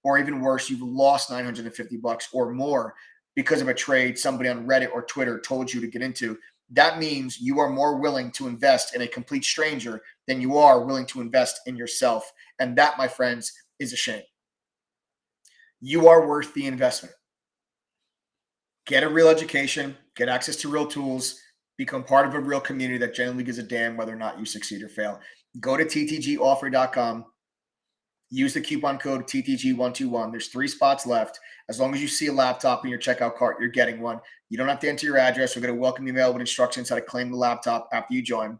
or even worse, you've lost 950 bucks or more because of a trade somebody on Reddit or Twitter told you to get into. That means you are more willing to invest in a complete stranger than you are willing to invest in yourself. And that, my friends, is a shame. You are worth the investment get a real education, get access to real tools, become part of a real community that genuinely gives a damn whether or not you succeed or fail. Go to ttgoffer.com. Use the coupon code TTG121. There's three spots left. As long as you see a laptop in your checkout cart, you're getting one. You don't have to enter your address. We're going to welcome you mail with instructions how to claim the laptop after you join.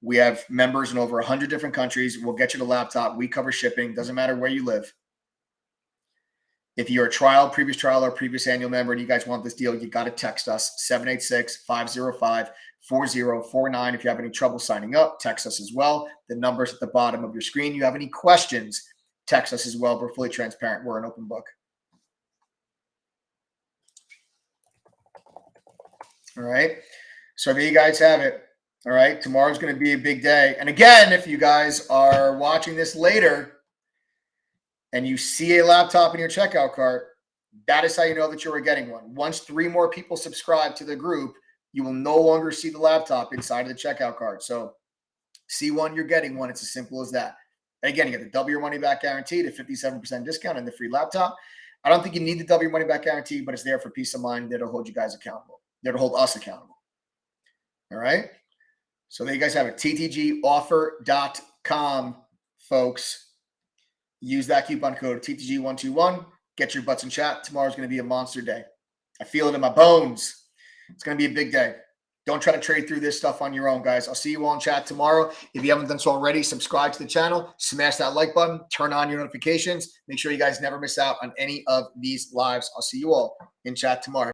We have members in over 100 different countries. We'll get you the laptop. We cover shipping. Doesn't matter where you live. If you're a trial, previous trial, or previous annual member and you guys want this deal, you got to text us 786 505 4049. If you have any trouble signing up, text us as well. The number's at the bottom of your screen. You have any questions, text us as well. We're fully transparent. We're an open book. All right. So there you guys have it. All right. Tomorrow's going to be a big day. And again, if you guys are watching this later, and you see a laptop in your checkout cart, that is how you know that you are getting one. Once three more people subscribe to the group, you will no longer see the laptop inside of the checkout cart. So see one, you're getting one. It's as simple as that. And again, you get the double your money back guarantee, the 57% discount, and the free laptop. I don't think you need the double your money back guarantee, but it's there for peace of mind. To hold you guys accountable. To hold us accountable. All right. So there you guys have it. TTGoffer.com, folks. Use that coupon code TTG121. Get your butts in chat. Tomorrow's going to be a monster day. I feel it in my bones. It's going to be a big day. Don't try to trade through this stuff on your own, guys. I'll see you all in chat tomorrow. If you haven't done so already, subscribe to the channel, smash that like button, turn on your notifications. Make sure you guys never miss out on any of these lives. I'll see you all in chat tomorrow.